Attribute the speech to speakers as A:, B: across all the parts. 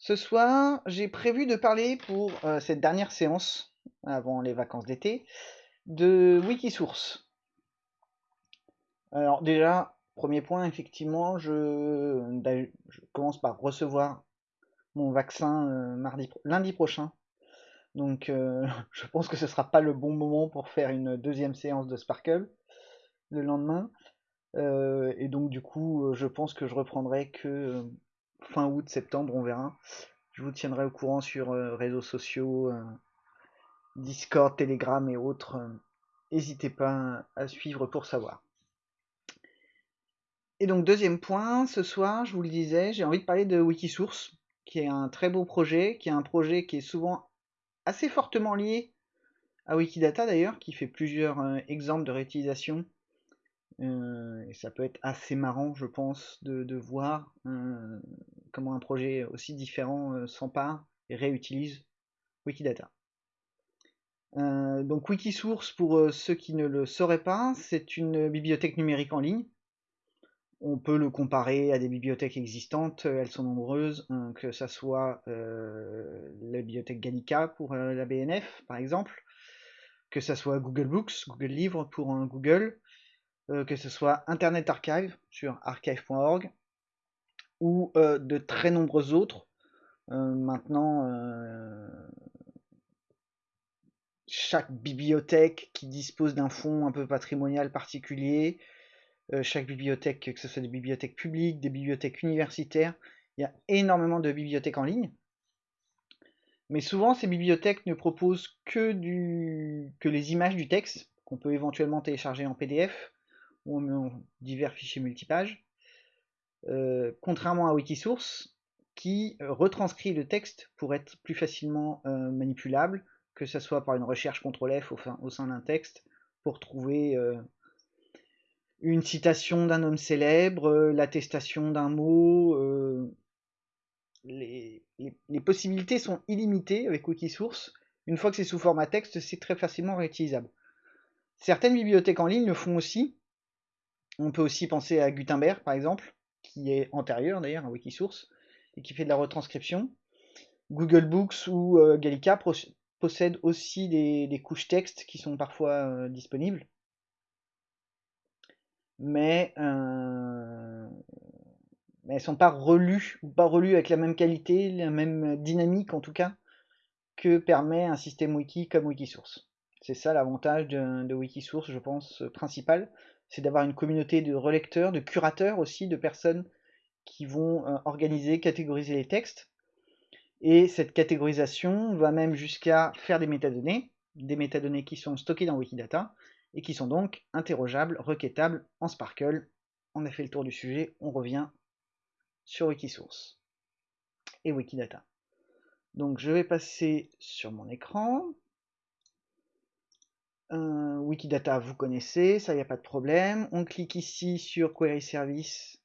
A: Ce soir, j'ai prévu de parler pour euh, cette dernière séance, avant les vacances d'été, de Wikisource. Alors déjà, premier point, effectivement, je, je commence par recevoir mon vaccin euh, mardi, lundi prochain. Donc euh, je pense que ce ne sera pas le bon moment pour faire une deuxième séance de Sparkle le lendemain. et donc du coup, je pense que je reprendrai que fin août, septembre, on verra. Je vous tiendrai au courant sur euh, réseaux sociaux, euh, Discord, Telegram et autres. N'hésitez pas à suivre pour savoir. Et donc deuxième point, ce soir, je vous le disais, j'ai envie de parler de Wikisource, qui est un très beau projet, qui est un projet qui est souvent assez fortement lié à Wikidata d'ailleurs, qui fait plusieurs euh, exemples de réutilisation euh, et ça peut être assez marrant, je pense, de, voir euh, comment un projet aussi différent euh, s'empare et réutilise Wikidata. donc Wikisource, pour ceux qui ne le sauraient pas, c'est une bibliothèque numérique en ligne. On peut le comparer à des bibliothèques existantes, elles sont nombreuses, hein, que ce soit la bibliothèque Gallica pour la BNF par exemple, que ce soit Google Books, Google Livres pour Google, que ce soit Internet Archive sur archive.org ou euh, de très nombreux autres. Euh, maintenant, chaque bibliothèque qui dispose d'un fonds un peu patrimonial particulier, chaque bibliothèque, que ce soit des bibliothèques publiques, des bibliothèques universitaires, il y a énormément de bibliothèques en ligne. Mais souvent, ces bibliothèques ne proposent que, du, que les images du texte, qu'on peut éventuellement télécharger en PDF, ou divers fichiers multipages, euh, contrairement à Wikisource, qui euh, retranscrit le texte pour être plus facilement euh, manipulable, que ce soit par une recherche CTRL-F au, sein d'un texte, pour trouver une citation d'un homme célèbre, l'attestation d'un mot. Les, possibilités sont illimitées avec Wikisource. Une fois que c'est sous format texte, c'est très facilement réutilisable. Certaines bibliothèques en ligne le font aussi, on peut aussi penser à Gutenberg, par exemple, qui est antérieur d'ailleurs à Wikisource, et qui fait de la retranscription. Google Books ou euh, Gallica possèdent aussi des, couches texte qui sont parfois euh, disponibles. Mais, euh, elles ne sont pas relues, ou pas relues avec la même qualité, la même dynamique en tout cas, que permet un système wiki comme Wikisource. C'est ça l'avantage de, Wikisource, je pense, principal c'est d'avoir une communauté de relecteurs, de curateurs aussi, de personnes qui vont euh, organiser, catégoriser les textes. Et cette catégorisation va même jusqu'à faire des métadonnées, des métadonnées qui sont stockées dans Wikidata et qui sont donc interrogeables, requêtables en Sparkle. On a fait le tour du sujet, on revient sur Wikisource et Wikidata. Donc je vais passer sur mon écran. Wikidata, vous connaissez, ça, il n'y a pas de problème. On clique ici sur Query Service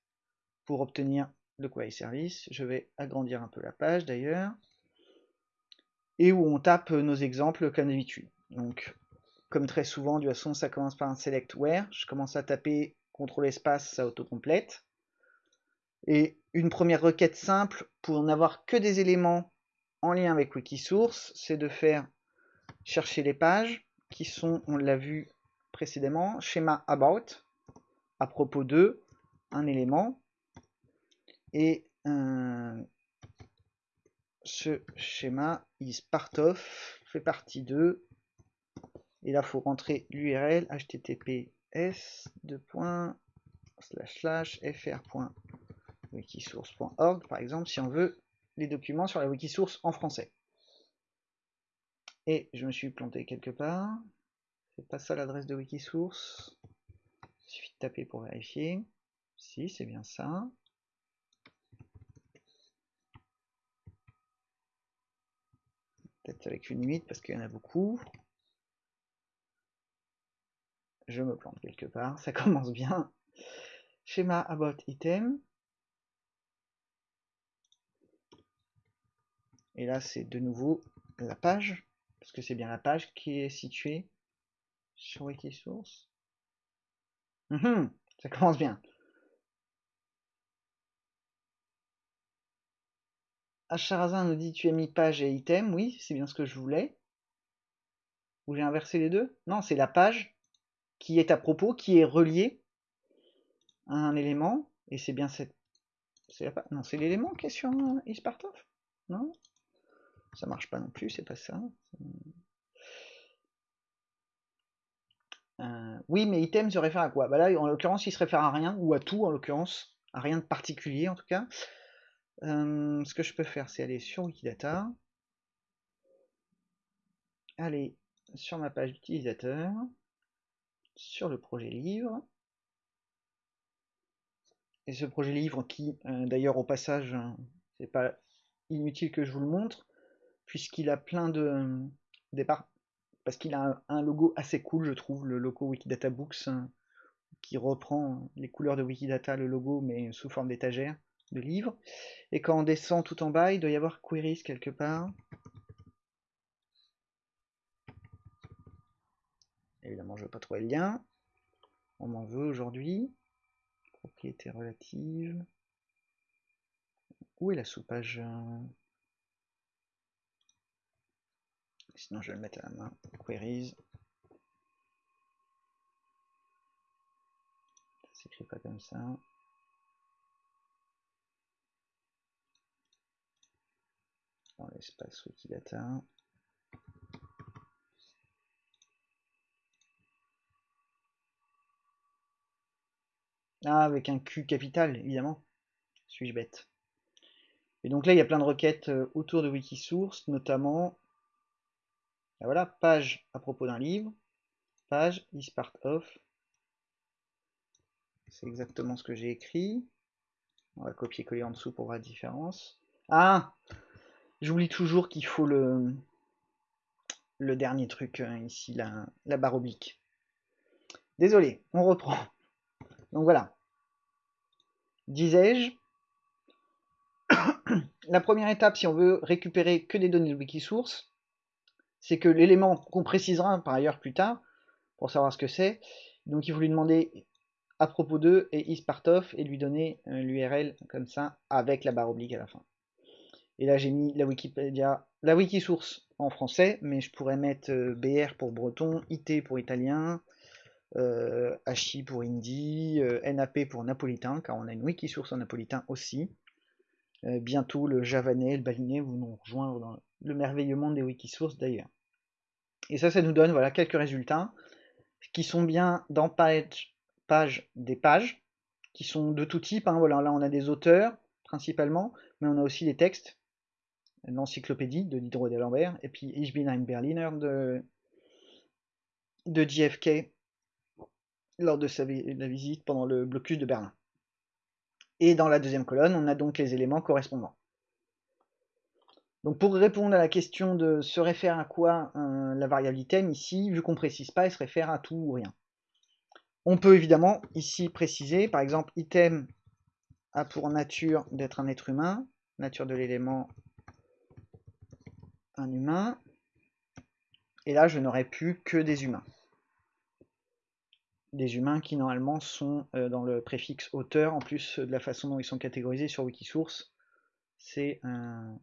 A: pour obtenir le Query Service. Je vais agrandir un peu la page d'ailleurs. Et où on tape nos exemples comme d'habitude. Donc, comme très souvent, de toute façon, ça commence par un select where. Je commence à taper CTRL espace, ça autocomplète. Et une première requête simple pour n'avoir que des éléments en lien avec Wikisource, c'est de faire chercher les pages qui sont, on l'a vu précédemment, schéma about, à propos de un élément, et ce schéma is part of, fait partie de, et là il faut rentrer l'URL https fr.wikisource.org par exemple si on veut les documents sur la wikisource en français. Et je me suis planté quelque part. C'est pas ça l'adresse de Wikisource. Il suffit de taper pour vérifier. Si, c'est bien ça. Peut-être avec une limite parce qu'il y en a beaucoup. Je me plante quelque part, ça commence bien. Schéma about item. Et là, c'est de nouveau la page parce que c'est bien la page qui est située sur Wikisource. Mmh ça commence bien. Acharazin nous dit tu as mis page et item, oui, c'est bien ce que je voulais. Ou j'ai inversé les deux? Non, c'est la page qui est à propos, qui est reliée à un élément, et c'est bien cette... La... Non, c'est l'élément qui est sur Ispartov Non? Ça marche pas non plus, c'est pas ça. Euh, oui, mais item se réfère à quoi? Bah Là, en l'occurrence, il se réfère à rien, ou à tout, en l'occurrence, à rien de particulier, en tout cas. Euh, ce que je peux faire, c'est aller sur Wikidata, aller sur ma page d'utilisateur, sur le projet livre, et ce projet livre qui, euh, d'ailleurs, au passage, c'est pas inutile que je vous le montre, puisqu'il a plein de départ parce qu'il a un, logo assez cool, je trouve, le logo Wikidata Books, hein, qui reprend les couleurs de Wikidata, le logo, mais sous forme d'étagère de livres. Et quand on descend tout en bas, il doit y avoir queries quelque part. Évidemment, je veux pas trouver le lien. On m'en veut aujourd'hui. Propriété relative. Où est la sous-page euh, Sinon, je vais le mettre à la main. Queries. Ça s'écrit pas comme ça. Dans l'espace Wikidata. Ah, avec un Q capital, évidemment. Suis-je bête? Et donc là, il y a plein de requêtes euh, autour de Wikisource, notamment voilà, page à propos d'un livre, page is part of. C'est exactement ce que j'ai écrit. On va copier-coller en dessous pour voir la différence. Ah J'oublie toujours qu'il faut le, le dernier truc hein, ici, la, la barre oblique. Désolé, on reprend. Donc voilà. Disais-je, la première étape, si on veut récupérer que des données de Wikisource, c'est que l'élément qu'on précisera par ailleurs plus tard, pour savoir ce que c'est, donc il faut lui demander à propos de et ispartof et lui donner euh, l'URL comme ça avec la barre oblique à la fin. Et là j'ai mis la Wikipédia, la Wikisource en français, mais je pourrais mettre euh, BR pour breton, IT pour italien, euh, pour hindi, NAP pour napolitain, car on a une Wikisource en napolitain aussi. bientôt le javanais, le balinais vont nous rejoindre dans le merveilleux monde des Wikisources d'ailleurs. Et ça, ça nous donne voilà, quelques résultats qui sont bien dans page, page des pages, qui sont de tout type. Hein. Voilà, là, on a des auteurs principalement, mais on a aussi des textes. L'encyclopédie de Diderot d'Alembert, et puis Ich bin ein Berliner de, de JFK lors de sa la visite pendant le blocus de Berlin. Et dans la deuxième colonne, on a donc les éléments correspondants. Donc pour répondre à la question de se réfère à quoi euh, la variable item, ici, vu qu'on précise pas, elle se réfère à tout ou rien. On peut évidemment ici préciser, par exemple, item a pour nature d'être un être humain, nature de l'élément un humain, et là je n'aurai plus que des humains. Des humains qui normalement sont euh, dans le préfixe auteur, en plus de la façon dont ils sont catégorisés sur Wikisource, c'est un,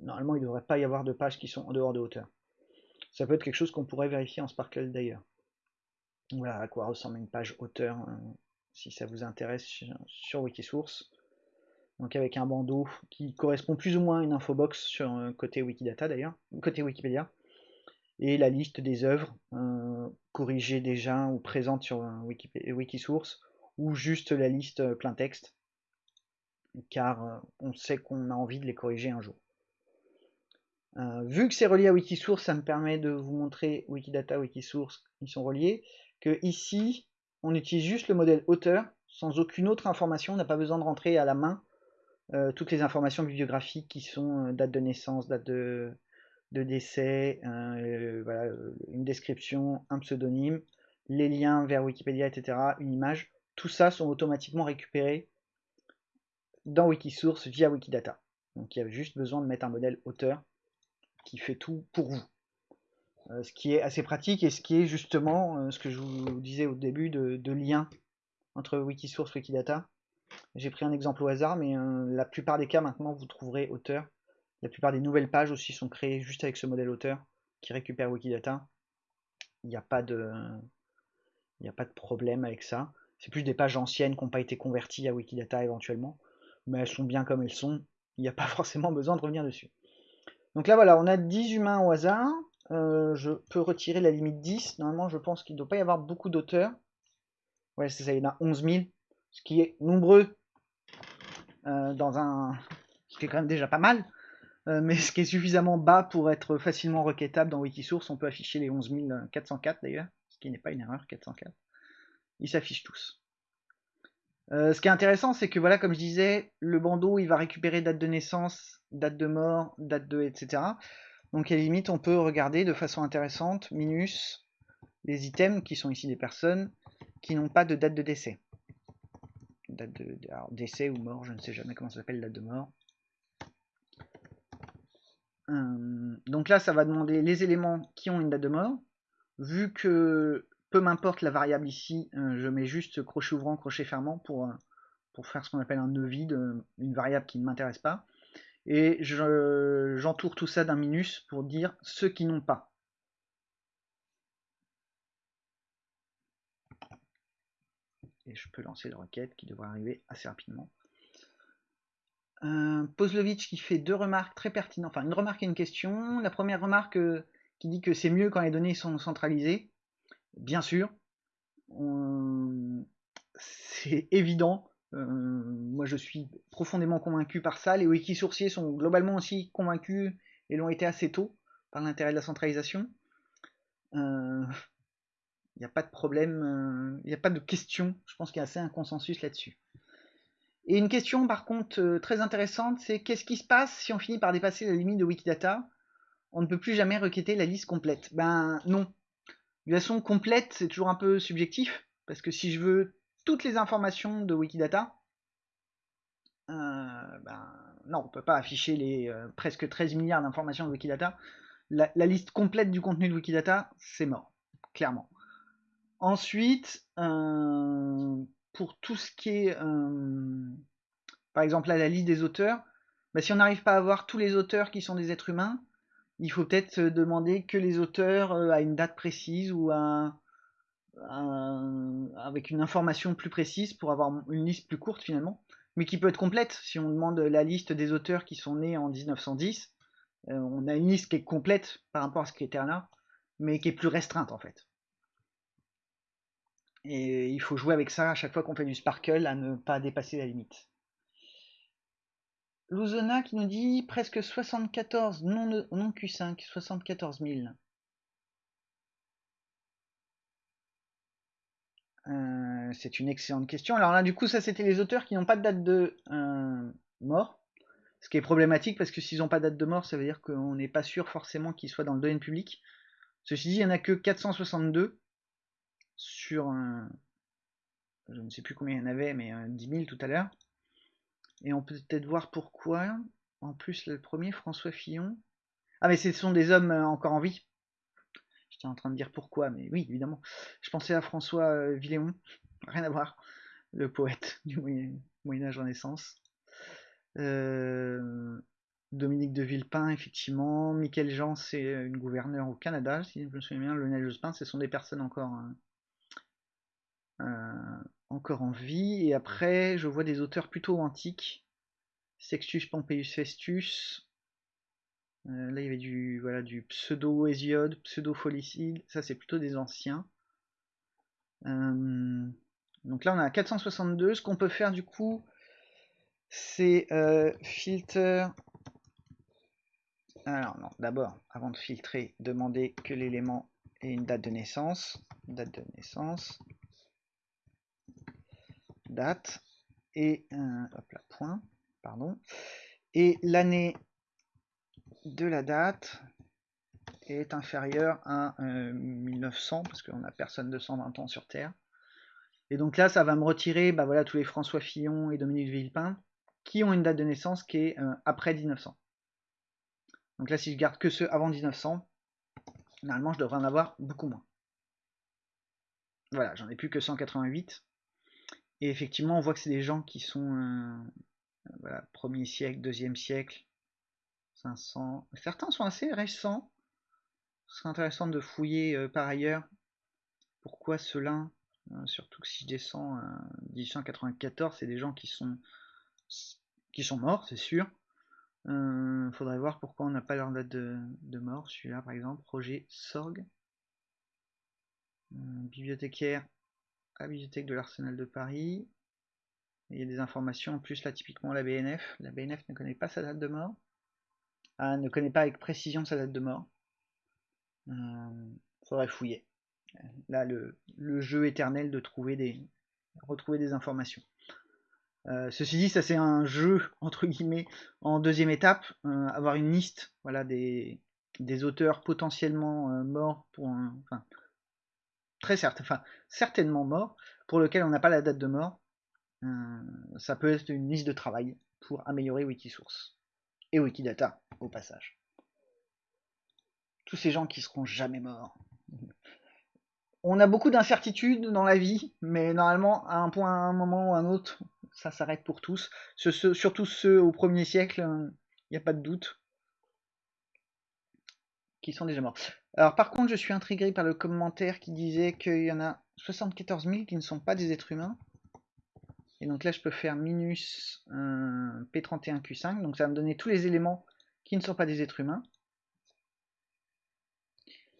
A: normalement il ne devrait pas y avoir de pages qui sont en dehors de hauteur. Ça peut être quelque chose qu'on pourrait vérifier en Sparkle d'ailleurs. Voilà à quoi ressemble une page hauteur, euh, si ça vous intéresse sur Wikisource. Donc avec un bandeau qui correspond plus ou moins à une infobox sur euh, côté Wikidata d'ailleurs, côté Wikipédia, et la liste des œuvres euh, corrigées déjà ou présentes sur Wikisource, ou juste la liste plein texte, car on sait qu'on a envie de les corriger un jour. Euh, vu que c'est relié à Wikisource, ça me permet de vous montrer Wikidata, Wikisource, ils sont reliés, que ici, on utilise juste le modèle auteur, sans aucune autre information, on n'a pas besoin de rentrer à la main euh, toutes les informations bibliographiques qui sont euh, date de naissance, date de, décès, une description, un pseudonyme, les liens vers Wikipédia, etc., une image, tout ça sont automatiquement récupérés dans Wikisource via Wikidata. Donc il y a juste besoin de mettre un modèle auteur qui fait tout pour vous. Euh, ce qui est assez pratique et ce qui est justement euh, ce que je vous disais au début de, lien entre Wikisource et Wikidata. J'ai pris un exemple au hasard, mais euh, la plupart des cas maintenant vous trouverez auteur. La plupart des nouvelles pages aussi sont créées juste avec ce modèle auteur qui récupère Wikidata. Il n'y a pas de, il n'y a pas de problème avec ça. C'est plus des pages anciennes qui n'ont pas été converties à Wikidata éventuellement, mais elles sont bien comme elles sont. Il n'y a pas forcément besoin de revenir dessus. Donc là voilà, on a 10 humains au hasard. Euh, je peux retirer la limite 10. Normalement, je pense qu'il ne doit pas y avoir beaucoup d'auteurs. Ouais, c'est ça, il y en a 11 000, ce qui est nombreux euh, dans un... ce qui est quand même déjà pas mal, euh, mais ce qui est suffisamment bas pour être facilement requêtable dans Wikisource. On peut afficher les 11 404 d'ailleurs, ce qui n'est pas une erreur, 404. Ils s'affichent tous. Ce qui est intéressant, c'est que voilà, comme je disais, le bandeau, il va récupérer date de naissance, date de mort, date de, etc. Donc à la limite, on peut regarder de façon intéressante, minus, les items qui sont ici des personnes qui n'ont pas de date de décès. Date de décès ou mort, je ne sais jamais comment ça s'appelle, date de mort. Hum, donc là, ça va demander les éléments qui ont une date de mort. Vu que peu m'importe la variable ici, euh, je mets juste crochet ouvrant, crochet fermant pour, euh, faire ce qu'on appelle un nœud vide, euh, une variable qui ne m'intéresse pas et j'entoure tout ça d'un minus pour dire ceux qui n'ont pas. Et je peux lancer la requête qui devrait arriver assez rapidement. Euh, qui fait deux remarques très pertinentes, enfin une remarque et une question. La première remarque qui dit que c'est mieux quand les données sont centralisées. Bien sûr, c'est évident, euh, moi, je suis profondément convaincu par ça. Les wiki-sourciers sont globalement aussi convaincus et l'ont été assez tôt par l'intérêt de la centralisation. Il euh, n'y a pas de problème, il euh, n'y a pas de question. Je pense qu'il y a assez un consensus là-dessus. Et une question, par contre, très intéressante, c'est qu'est-ce qui se passe si on finit par dépasser la limite de Wikidata? On ne peut plus jamais requêter la liste complète. Ben non. De façon, complète, c'est toujours un peu subjectif, parce que si je veux toutes les informations de Wikidata, euh, ben, non, on peut pas afficher les euh, presque 13 milliards d'informations de Wikidata. La, liste complète du contenu de Wikidata, c'est mort, clairement. Ensuite, euh, pour tout ce qui est, par exemple, la liste des auteurs, ben, si on n'arrive pas à avoir tous les auteurs qui sont des êtres humains, il faut peut-être demander que les auteurs à une date précise ou à, avec une information plus précise pour avoir une liste plus courte finalement, mais qui peut être complète. Si on demande la liste des auteurs qui sont nés en 1910, euh, on a une liste qui est complète par rapport à ce critère-là, mais qui est plus restreinte en fait. Et il faut jouer avec ça à chaque fois qu'on fait du sparkle à ne pas dépasser la limite. Luzona qui nous dit presque 74 non, non Q5, 74 000. Euh, c'est une excellente question. Alors là, du coup, ça, c'était les auteurs qui n'ont pas de date de euh, mort. Ce qui est problématique parce que s'ils n'ont pas de date de mort, ça veut dire qu'on n'est pas sûr forcément qu'ils soient dans le domaine public. Ceci dit, il n'y en a que 462 sur un. Je ne sais plus combien il y en avait, mais 10 000 tout à l'heure. Et on peut peut-être voir pourquoi. En plus, le premier, François Fillon. Ah, mais ce sont des hommes euh, encore en vie. J'étais en train de dire pourquoi, mais oui, évidemment. Je pensais à François euh, Villéon, rien à voir, le poète du Moyen-Âge Renaissance. Euh, Dominique de Villepin, effectivement. Michael Jean, c'est une gouverneure au Canada, si je me souviens bien. Lionel Jospin, ce sont des personnes encore, euh, encore en vie. Et après, je vois des auteurs plutôt antiques. Sextus Pompeius Festus, euh, là, il y avait du, voilà, du pseudo-hésiode, pseudo-folicide. Ça, c'est plutôt des anciens. Euh, donc là, on a 462. Ce qu'on peut faire, du coup, c'est euh, filter. Alors, non, d'abord, avant de filtrer, demander que l'élément ait une date de naissance. Date de naissance. Date. Et, hop là, point, pardon. Et l'année de la date est inférieur à 1900, euh, parce qu'on a personne de 120 ans sur Terre. Et donc là, ça va me retirer bah voilà, tous les François Fillon et Dominique Villepin, qui ont une date de naissance qui est euh, après 1900. Donc là, si je garde que ceux avant 1900, normalement, je devrais en avoir beaucoup moins. Voilà, j'en ai plus que 188. Et effectivement, on voit que c'est des gens qui sont euh, voilà, premier siècle, deuxième siècle, 500. Certains sont assez récents. Ce serait intéressant de fouiller euh, par ailleurs pourquoi cela, euh, surtout que si je descends à 1894, c'est des gens qui sont qui sont morts, c'est sûr. Faudrait voir pourquoi on n'a pas leur date de, mort. Celui-là, par exemple, Roger Sorgue, bibliothécaire la bibliothèque de l'Arsenal de Paris. Il y a des informations en plus là typiquement la BNF. La BNF ne connaît pas sa date de mort. Ah, ne connaît pas avec précision sa date de mort. Euh, faudrait fouiller. Là le, jeu éternel de trouver des retrouver des informations. Euh, ceci dit, ça c'est un jeu entre guillemets en deuxième étape, euh, avoir une liste, voilà des, des auteurs potentiellement euh, morts pour un, très enfin certainement morts, pour lequel on n'a pas la date de mort. ça peut être une liste de travail pour améliorer Wikisource et Wikidata au passage. Tous ces gens qui seront jamais morts. On a beaucoup d'incertitudes dans la vie, mais normalement, à un point, un moment ou à un autre, ça s'arrête pour tous. surtout ceux au premier siècle, il n'y a pas de doute, qui sont déjà morts. Alors par contre, je suis intrigué par le commentaire qui disait qu'il y en a 74 000 qui ne sont pas des êtres humains. Et donc là, je peux faire minus P31Q5. Donc ça va me donner tous les éléments qui ne sont pas des êtres humains.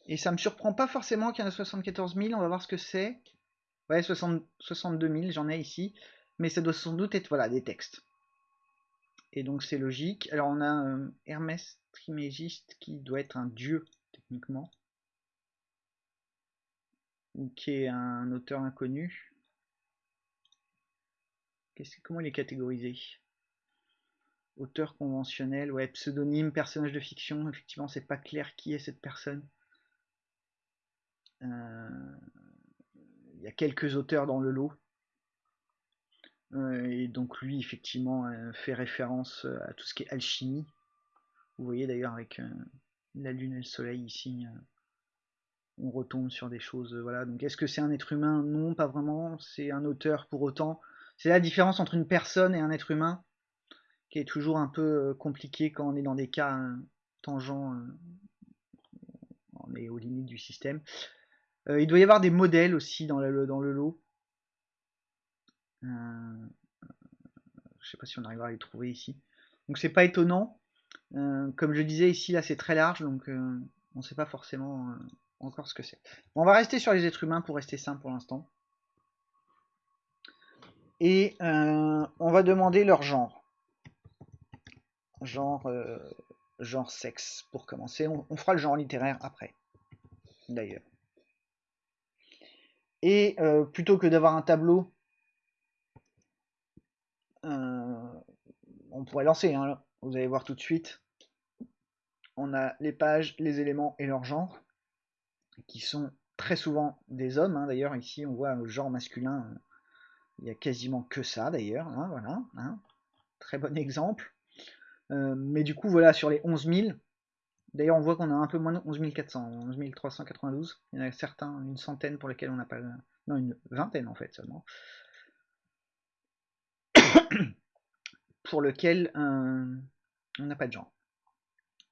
A: Et ça me surprend pas forcément qu'il y en a 74 000. On va voir ce que c'est. Ouais, 62 000, j'en ai ici. Mais ça doit sans doute être voilà, des textes. Et donc c'est logique. Alors on a euh, Hermès Trimégiste qui doit être un dieu, techniquement. Ou qui est un auteur inconnu comment il est catégorisé? Auteur conventionnel, ouais, pseudonyme, personnage de fiction, effectivement c'est pas clair qui est cette personne. Euh, il y a quelques auteurs dans le lot. Euh, et donc lui effectivement euh, fait référence à tout ce qui est alchimie. Vous voyez d'ailleurs avec la lune et le soleil ici, on retombe sur des choses. voilà. Donc est-ce que c'est un être humain? Non, pas vraiment. C'est un auteur pour autant. C'est la différence entre une personne et un être humain qui est toujours un peu euh, compliqué quand on est dans des cas euh, tangents, euh, on est aux limites du système. il doit y avoir des modèles aussi dans le lot. Je sais pas si on arrivera à les trouver ici. Donc c'est pas étonnant. comme je disais ici, là c'est très large, donc on ne sait pas forcément encore ce que c'est. on va rester sur les êtres humains pour rester simple pour l'instant et euh, on va demander leur genre. Genre, euh, genre sexe pour commencer. On, fera le genre littéraire après, d'ailleurs. Et euh, plutôt que d'avoir un tableau, on pourrait lancer, hein, vous allez voir tout de suite. On a les pages, les éléments et leur genre, qui sont très souvent des hommes. Hein. D'ailleurs, ici, on voit le genre masculin il n'y a quasiment que ça d'ailleurs, hein, voilà. Très bon exemple. Euh, mais du coup, voilà, sur les 11 000, d'ailleurs, on voit qu'on a un peu moins de 11 400, 11 392. Il y en a certains, une centaine pour lesquels on n'a pas. Non, une vingtaine en fait seulement. Pour lequel euh, on n'a pas de genre.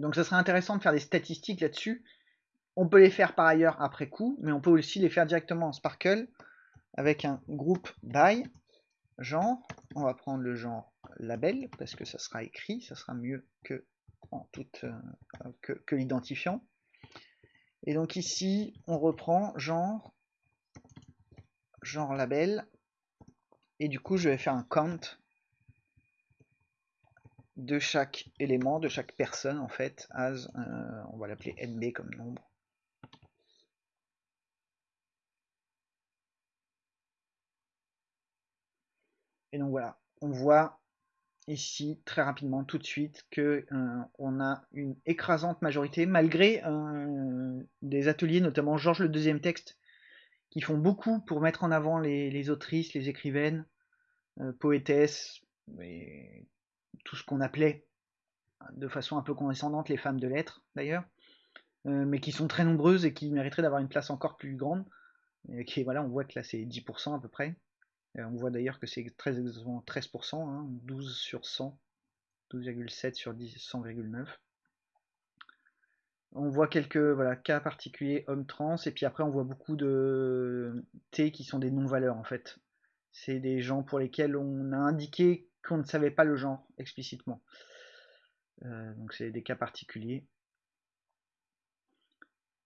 A: Donc ça serait intéressant de faire des statistiques là-dessus. On peut les faire par ailleurs après coup, mais on peut aussi les faire directement en Sparkle avec un groupe by genre. On va prendre le genre label parce que ça sera écrit, ça sera mieux que, en toute, euh, que, l'identifiant. Et donc ici, on reprend genre, genre label. Et du coup, je vais faire un count de chaque élément, de chaque personne en fait, as, euh, on va l'appeler nb comme nombre. Et donc voilà, on voit ici très rapidement tout de suite que euh, on a une écrasante majorité malgré euh, des ateliers notamment Georges le deuxième texte qui font beaucoup pour mettre en avant les, autrices, les écrivaines, poétesses et tout ce qu'on appelait de façon un peu condescendante les femmes de lettres d'ailleurs mais qui sont très nombreuses et qui mériteraient d'avoir une place encore plus grande et qui voilà on voit que là c'est 10% à peu près on voit d'ailleurs que c'est exactement 13%, 12 sur 100, 12,7 sur 100,9. On voit quelques voilà, cas particuliers hommes trans, et puis après on voit beaucoup de T qui sont des non-valeurs en fait. C'est des gens pour lesquels on a indiqué qu'on ne savait pas le genre explicitement. Euh, donc c'est des cas particuliers.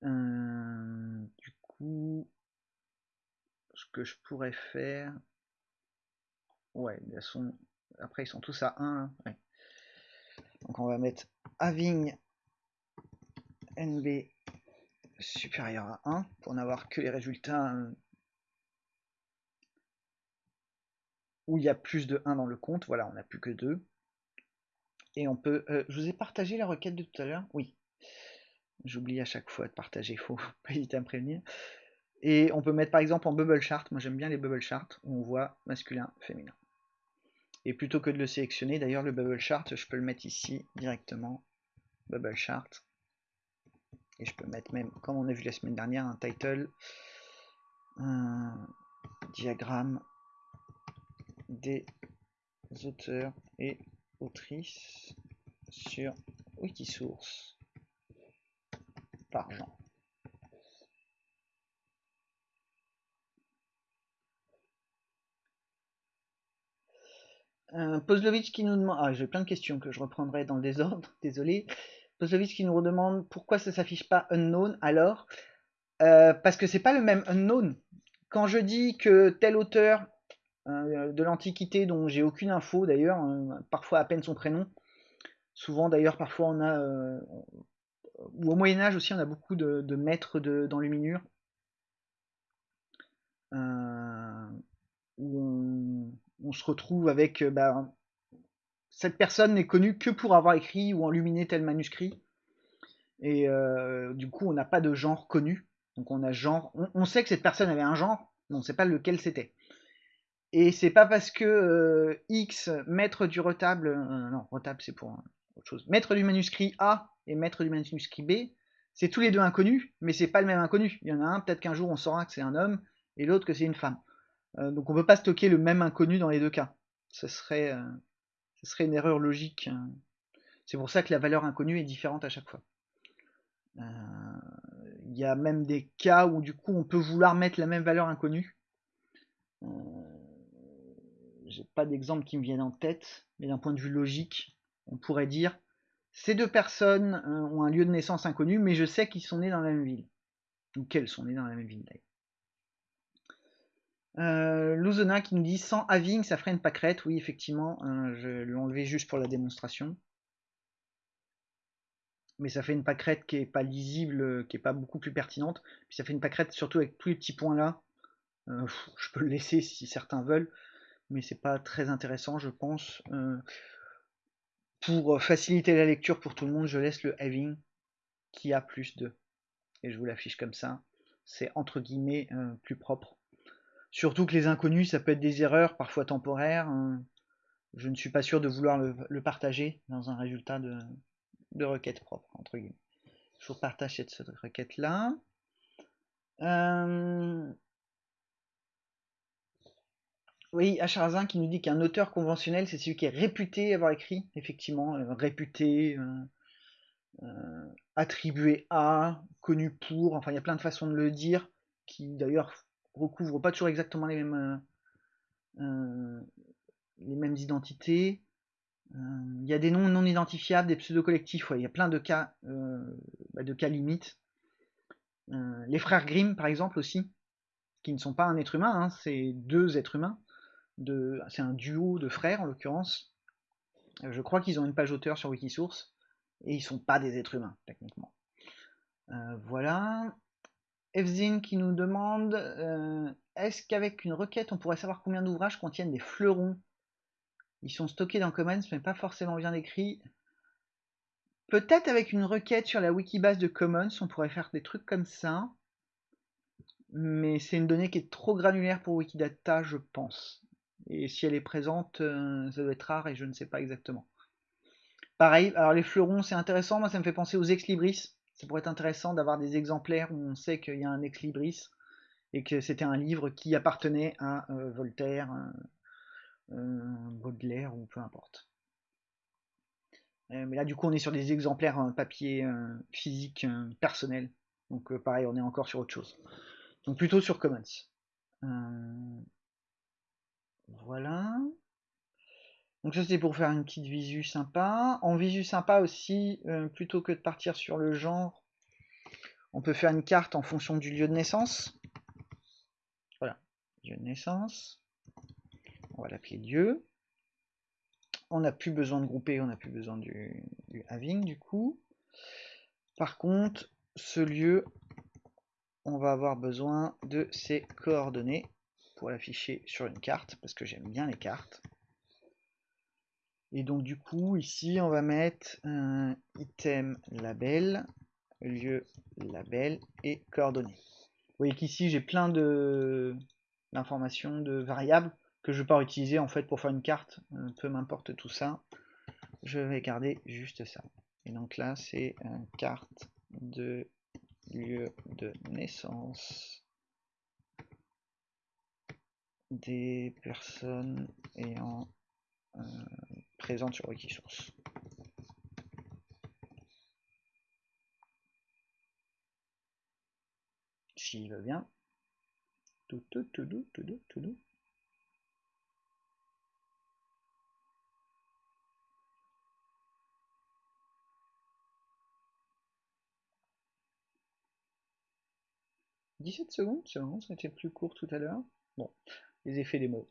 A: Euh, du coup, ce que je pourrais faire, ouais, sont, après ils sont tous à 1. Hein, donc on va mettre having nb supérieur à 1 pour n'avoir que les résultats euh, où il y a plus de 1 dans le compte. Voilà, on n'a plus que 2. Et on peut... Euh, je vous ai partagé la requête de tout à l'heure Oui. J'oublie à chaque fois de partager, il faut pas hésiter à me prévenir. Et on peut mettre par exemple en bubble chart, moi j'aime bien les bubble charts, où on voit masculin, féminin. Et plutôt que de le sélectionner, d'ailleurs le bubble chart, je peux le mettre ici directement, bubble chart. Et je peux mettre même, comme on a vu la semaine dernière, un title, un diagramme des auteurs et autrices sur Wikisource par genre. Euh, qui nous demande. Ah, j'ai plein de questions que je reprendrai dans le désordre, désolé. Pozlovitch qui nous redemande pourquoi ça s'affiche pas unknown alors? Euh, Parce que c'est pas le même unknown. Quand je dis que tel auteur de l'Antiquité dont j'ai aucune info d'ailleurs, hein, parfois à peine son prénom, souvent d'ailleurs parfois on a. Euh, ou au Moyen-Âge aussi on a beaucoup de, maîtres d'enluminure. où on, se retrouve avec euh, bah, cette personne n'est connue que pour avoir écrit ou enluminé tel manuscrit. Et euh, du coup, on n'a pas de genre connu. Donc on a genre. On, sait que cette personne avait un genre, mais on ne sait pas lequel c'était. Et c'est pas parce que euh, X, maître du retable, non, retable c'est pour autre chose, maître du manuscrit A et maître du manuscrit B, c'est tous les deux inconnus, mais c'est pas le même inconnu. Il y en a un, peut-être qu'un jour on saura que c'est un homme, et l'autre que c'est une femme. Euh, donc on peut pas stocker le même inconnu dans les deux cas. Ce serait, euh, une erreur logique. Hein. C'est pour ça que la valeur inconnue est différente à chaque fois. Euh, il y a même des cas où du coup on peut vouloir mettre la même valeur inconnue. J'ai pas d'exemple qui me viennent en tête, mais d'un point de vue logique, on pourrait dire ces deux personnes ont un lieu de naissance inconnu, mais je sais qu'ils sont nés dans la même ville. Ou qu'elles sont nées dans la même ville d'ailleurs. Euh, qui nous dit sans having ça ferait une pâquerette. Oui, effectivement, hein, je l'ai enlevé juste pour la démonstration. Mais ça fait une pâquerette qui est pas lisible, qui est pas beaucoup plus pertinente. Puis ça fait une pâquerette surtout avec tous les petits points là. Euh, je peux le laisser si certains veulent, mais c'est pas très intéressant, je pense. Euh, pour faciliter la lecture pour tout le monde, je laisse le having qui a plus de. Et je vous l'affiche comme ça. C'est entre guillemets plus propre. Surtout que les inconnus, ça peut être des erreurs, parfois temporaires. Hein. Je ne suis pas sûr de vouloir le, partager dans un résultat de, requête propre, entre guillemets. Je vous partage cette, requête-là. Euh, oui, Acharazin qui nous dit qu'un auteur conventionnel, c'est celui qui est réputé avoir écrit, effectivement, euh, réputé, euh, attribué à, connu pour, enfin il y a plein de façons de le dire, qui d'ailleurs recouvre pas toujours exactement les mêmes, euh, euh, les mêmes identités. Euh, il y a des noms non identifiables, des pseudo-collectifs, il y a plein de cas, bah, de cas limites. les frères Grimm, par exemple, aussi, qui ne sont pas un être humain, hein, c'est deux êtres humains. C'est un duo de frères, en l'occurrence. Je crois qu'ils ont une page auteur sur Wikisource, et ils sont pas des êtres humains, techniquement. voilà. Evzin qui nous demande euh, est-ce qu'avec une requête on pourrait savoir combien d'ouvrages contiennent des fleurons? Ils sont stockés dans Commons mais pas forcément bien écrits. Peut-être avec une requête sur la wikibase de Commons on pourrait faire des trucs comme ça. Mais c'est une donnée qui est trop granulaire pour Wikidata je pense. Et si elle est présente, euh, ça doit être rare et je ne sais pas exactement. Pareil, alors les fleurons c'est intéressant, moi ça me fait penser aux ex libris ça pourrait être intéressant d'avoir des exemplaires où on sait qu'il y a un ex libris et que c'était un livre qui appartenait à Voltaire, Baudelaire ou peu importe. mais là, du coup, on est sur des exemplaires papier physique personnel. Donc, pareil, on est encore sur autre chose. Donc, plutôt sur Commons. Voilà. Donc ça c'était pour faire une petite visu sympa. En visu sympa aussi, euh, plutôt que de partir sur le genre, on peut faire une carte en fonction du lieu de naissance. Voilà, lieu de naissance. On va l'appeler lieu. On n'a plus besoin de grouper, on n'a plus besoin du, having du coup. Par contre, ce lieu, on va avoir besoin de ses coordonnées pour l'afficher sur une carte, parce que j'aime bien les cartes. Et donc du coup, ici, on va mettre un item label, lieu label et coordonnées. Vous voyez qu'ici, j'ai plein de d'informations, de variables que je vais pas utiliser en fait pour faire une carte. Euh, peu m'importe tout ça. Je vais garder juste ça. Et donc là, c'est une carte de lieu de naissance des personnes ayant euh, présente sur Wikisource. S'il veut bien. Tout, tout, tout, tout, tout, 17 secondes, c'est bon, ça plus court tout à l'heure. Bon, les effets des mots.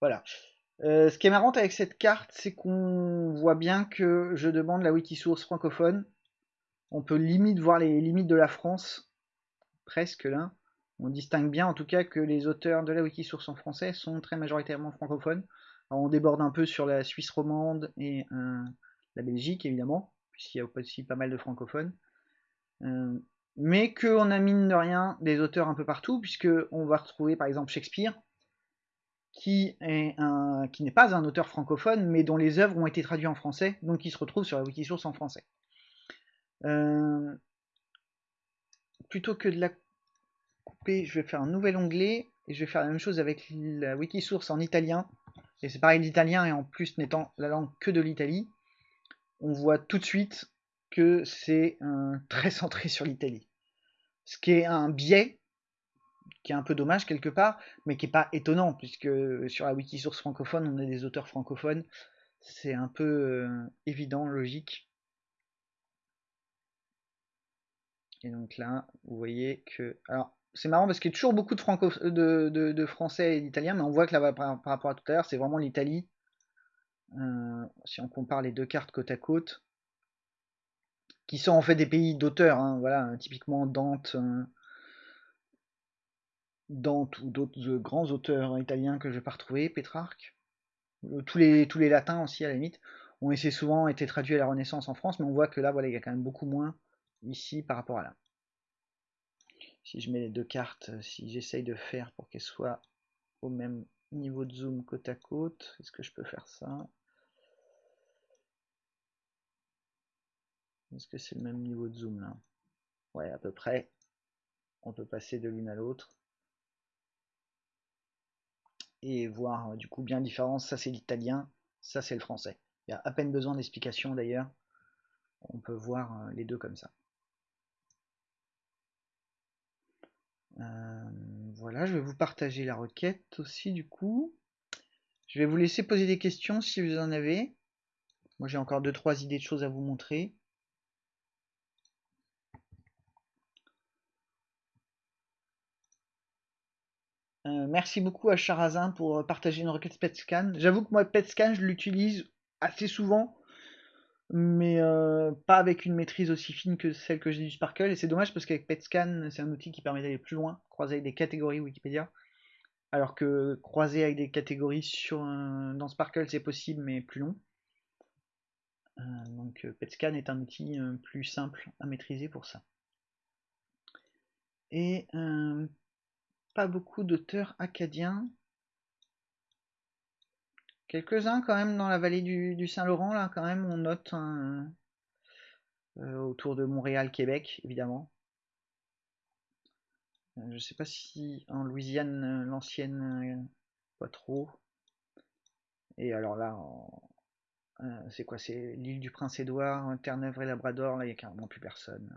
A: Voilà. Euh, ce qui est marrant avec cette carte, c'est qu'on voit bien que je demande la Wikisource francophone. On peut limite voir les limites de la France, presque là. On distingue bien en tout cas que les auteurs de la Wikisource en français sont très majoritairement francophones. on déborde un peu sur la Suisse romande et euh, la Belgique évidemment, puisqu'il y a aussi pas mal de francophones. Euh, mais qu'on a mine de rien des auteurs un peu partout, puisque on va retrouver par exemple Shakespeare, qui est un, qui n'est pas un auteur francophone, mais dont les œuvres ont été traduites en français, donc qui se retrouve sur la Wikisource en français. Euh, plutôt que de la couper, je vais faire un nouvel onglet, et je vais faire la même chose avec la Wikisource en italien. Et c'est pareil, l'italien, et en plus n'étant la langue que de l'Italie, on voit tout de suite que c'est très centré sur l'Italie. Ce qui est un biais qui est un peu dommage quelque part, mais qui n'est pas étonnant, puisque sur la Wikisource francophone, on a des auteurs francophones. C'est un peu euh, évident, logique. Et donc là, vous voyez que... Alors, c'est marrant parce qu'il y a toujours beaucoup de, franco... de, français et d'italiens, mais on voit que là, par, rapport à tout à l'heure, c'est vraiment l'Italie. Euh, si on compare les deux cartes côte à côte, qui sont en fait des pays d'auteurs, hein, voilà, typiquement Dante, euh, Dante ou d'autres euh, grands auteurs italiens que je vais pas retrouver, Pétrarque, euh, tous les, tous les latins aussi à la limite, ont essayé souvent été traduits à la Renaissance en France, mais on voit que là, voilà, il y a quand même beaucoup moins ici par rapport à là. Si je mets les deux cartes, euh, si j'essaye de faire pour qu'elles soient au même niveau de zoom côte à côte, est-ce que je peux faire ça? Est-ce que c'est le même niveau de zoom là? Ouais, à peu près. On peut passer de l'une à l'autre et voir euh, du coup bien différence. Ça c'est l'italien, ça c'est le français. Il y a à peine besoin d'explication d'ailleurs. On peut voir euh, les deux comme ça. Euh, voilà, je vais vous partager la requête aussi du coup. Je vais vous laisser poser des questions si vous en avez. Moi j'ai encore deux trois idées de choses à vous montrer. Euh, merci beaucoup à Charazin pour euh, partager une requête PetScan. J'avoue que moi, PetScan, je l'utilise assez souvent, mais euh, pas avec une maîtrise aussi fine que celle que j'ai du Sparkle. Et c'est dommage parce qu'avec PetScan, c'est un outil qui permet d'aller plus loin, croiser avec des catégories Wikipédia. Alors que croiser avec des catégories dans Sparkle, c'est possible, mais plus long. donc PetScan est un outil plus simple à maîtriser pour ça. Et pas beaucoup d'auteurs acadiens. Quelques-uns quand même dans la vallée du, Saint-Laurent, là quand même on note euh, autour de Montréal, Québec évidemment. je sais pas si en Louisiane, l'ancienne, pas trop. Et alors là, c'est quoi C'est l'île du Prince-Édouard, Terre-Neuve et Labrador, là il n'y a carrément plus personne.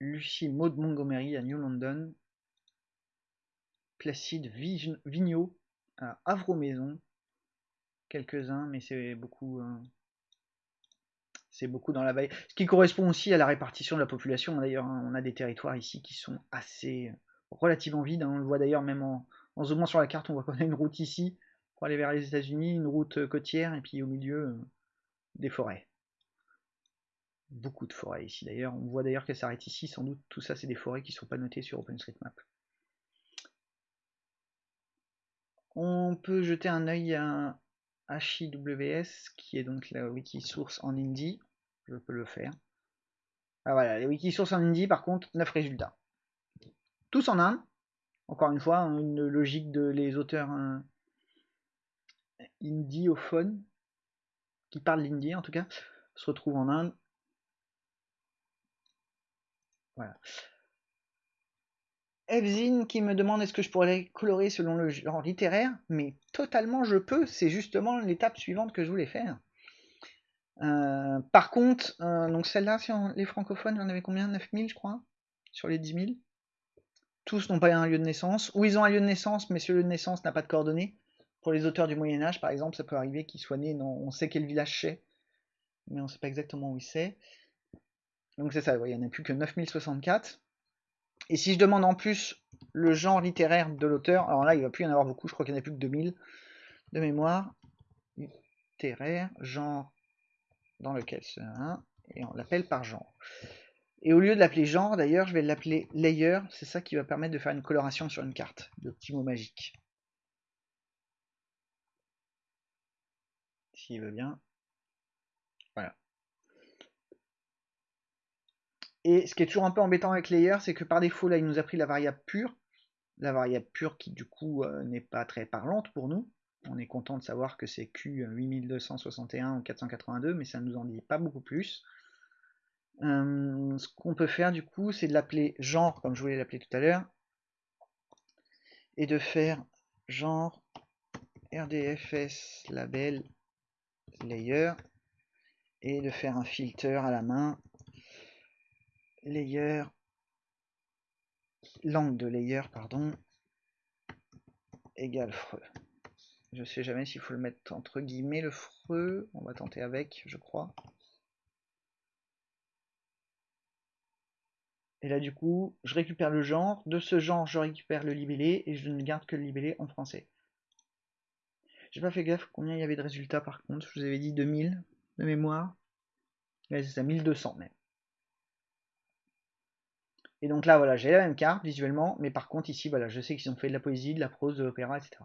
A: Lucie Maud Montgomery à New London. Placide Vigneault à Havre-Maison. Quelques-uns, mais c'est beaucoup. Euh, c'est beaucoup dans la vallée. Ce qui correspond aussi à la répartition de la population. D'ailleurs, hein. on a des territoires ici qui sont assez relativement vides. Hein. On le voit d'ailleurs même en, zoomant sur la carte, on voit qu'on a une route ici pour aller vers les États-Unis, une route côtière, et puis au milieu euh, des forêts beaucoup de forêts ici d'ailleurs. On voit d'ailleurs qu'elle s'arrête ici, sans doute tout ça c'est des forêts qui ne sont pas notées sur OpenStreetMap. On peut jeter un œil à HIWS, qui est donc la Wikisource en Indie. Je peux le faire. Ah voilà, les Wikisources en Indie, par contre, 9 résultats. Tous en Inde. Encore une fois, hein, une logique de les auteurs hein, indiophones, qui parlent l'indie en tout cas, se retrouvent en Inde. Voilà. Evzine qui me demande est-ce que je pourrais colorer selon le genre littéraire, mais totalement je peux, c'est justement l'étape suivante que je voulais faire. Euh, par contre, euh, donc celle-là, sur les francophones, j'en avais combien? 9000 je crois Sur les 10 000 Tous n'ont pas un lieu de naissance, ou ils ont un lieu de naissance, mais ce lieu de naissance n'a pas de coordonnées. Pour les auteurs du Moyen-Âge, par exemple, ça peut arriver qu'ils soient nés. On sait quel village c'est, mais on ne sait pas exactement où il c'est. Donc c'est ça, il n'y en a plus que 9064. Et si je demande en plus le genre littéraire de l'auteur, alors là il va plus y en avoir beaucoup, je crois qu'il n'y en a plus que 2000 de mémoire. Littéraire, genre dans lequel c'est et on l'appelle par genre. Et au lieu de l'appeler genre, d'ailleurs, je vais l'appeler layer, c'est ça qui va permettre de faire une coloration sur une carte, de petits mots magiques. S'il veut bien. Voilà. Et ce qui est toujours un peu embêtant avec Layer, c'est que par défaut, là, il nous a pris la variable pure. La variable pure qui, du coup, euh, n'est pas très parlante pour nous. On est content de savoir que c'est Q8261 ou 482, mais ça ne nous en dit pas beaucoup plus. Euh, ce qu'on peut faire, du coup, c'est de l'appeler genre, comme je voulais l'appeler tout à l'heure, et de faire genre RDFS label layer, et de faire un filter à la main layer, langue de layer, pardon, égale freux. Je sais jamais s'il faut le mettre entre guillemets le freux. On va tenter avec, je crois. Et là, du coup, je récupère le genre. De ce genre, je récupère le libellé et je ne garde que le libellé en français. J'ai pas fait gaffe combien il y avait de résultats par contre. Je vous avais dit 2000 de mémoire. c'est ça, 1200 même. Et donc là, voilà, j'ai la même carte visuellement, mais par contre ici, voilà, je sais qu'ils ont fait de la poésie, de la prose, de l'opéra, etc.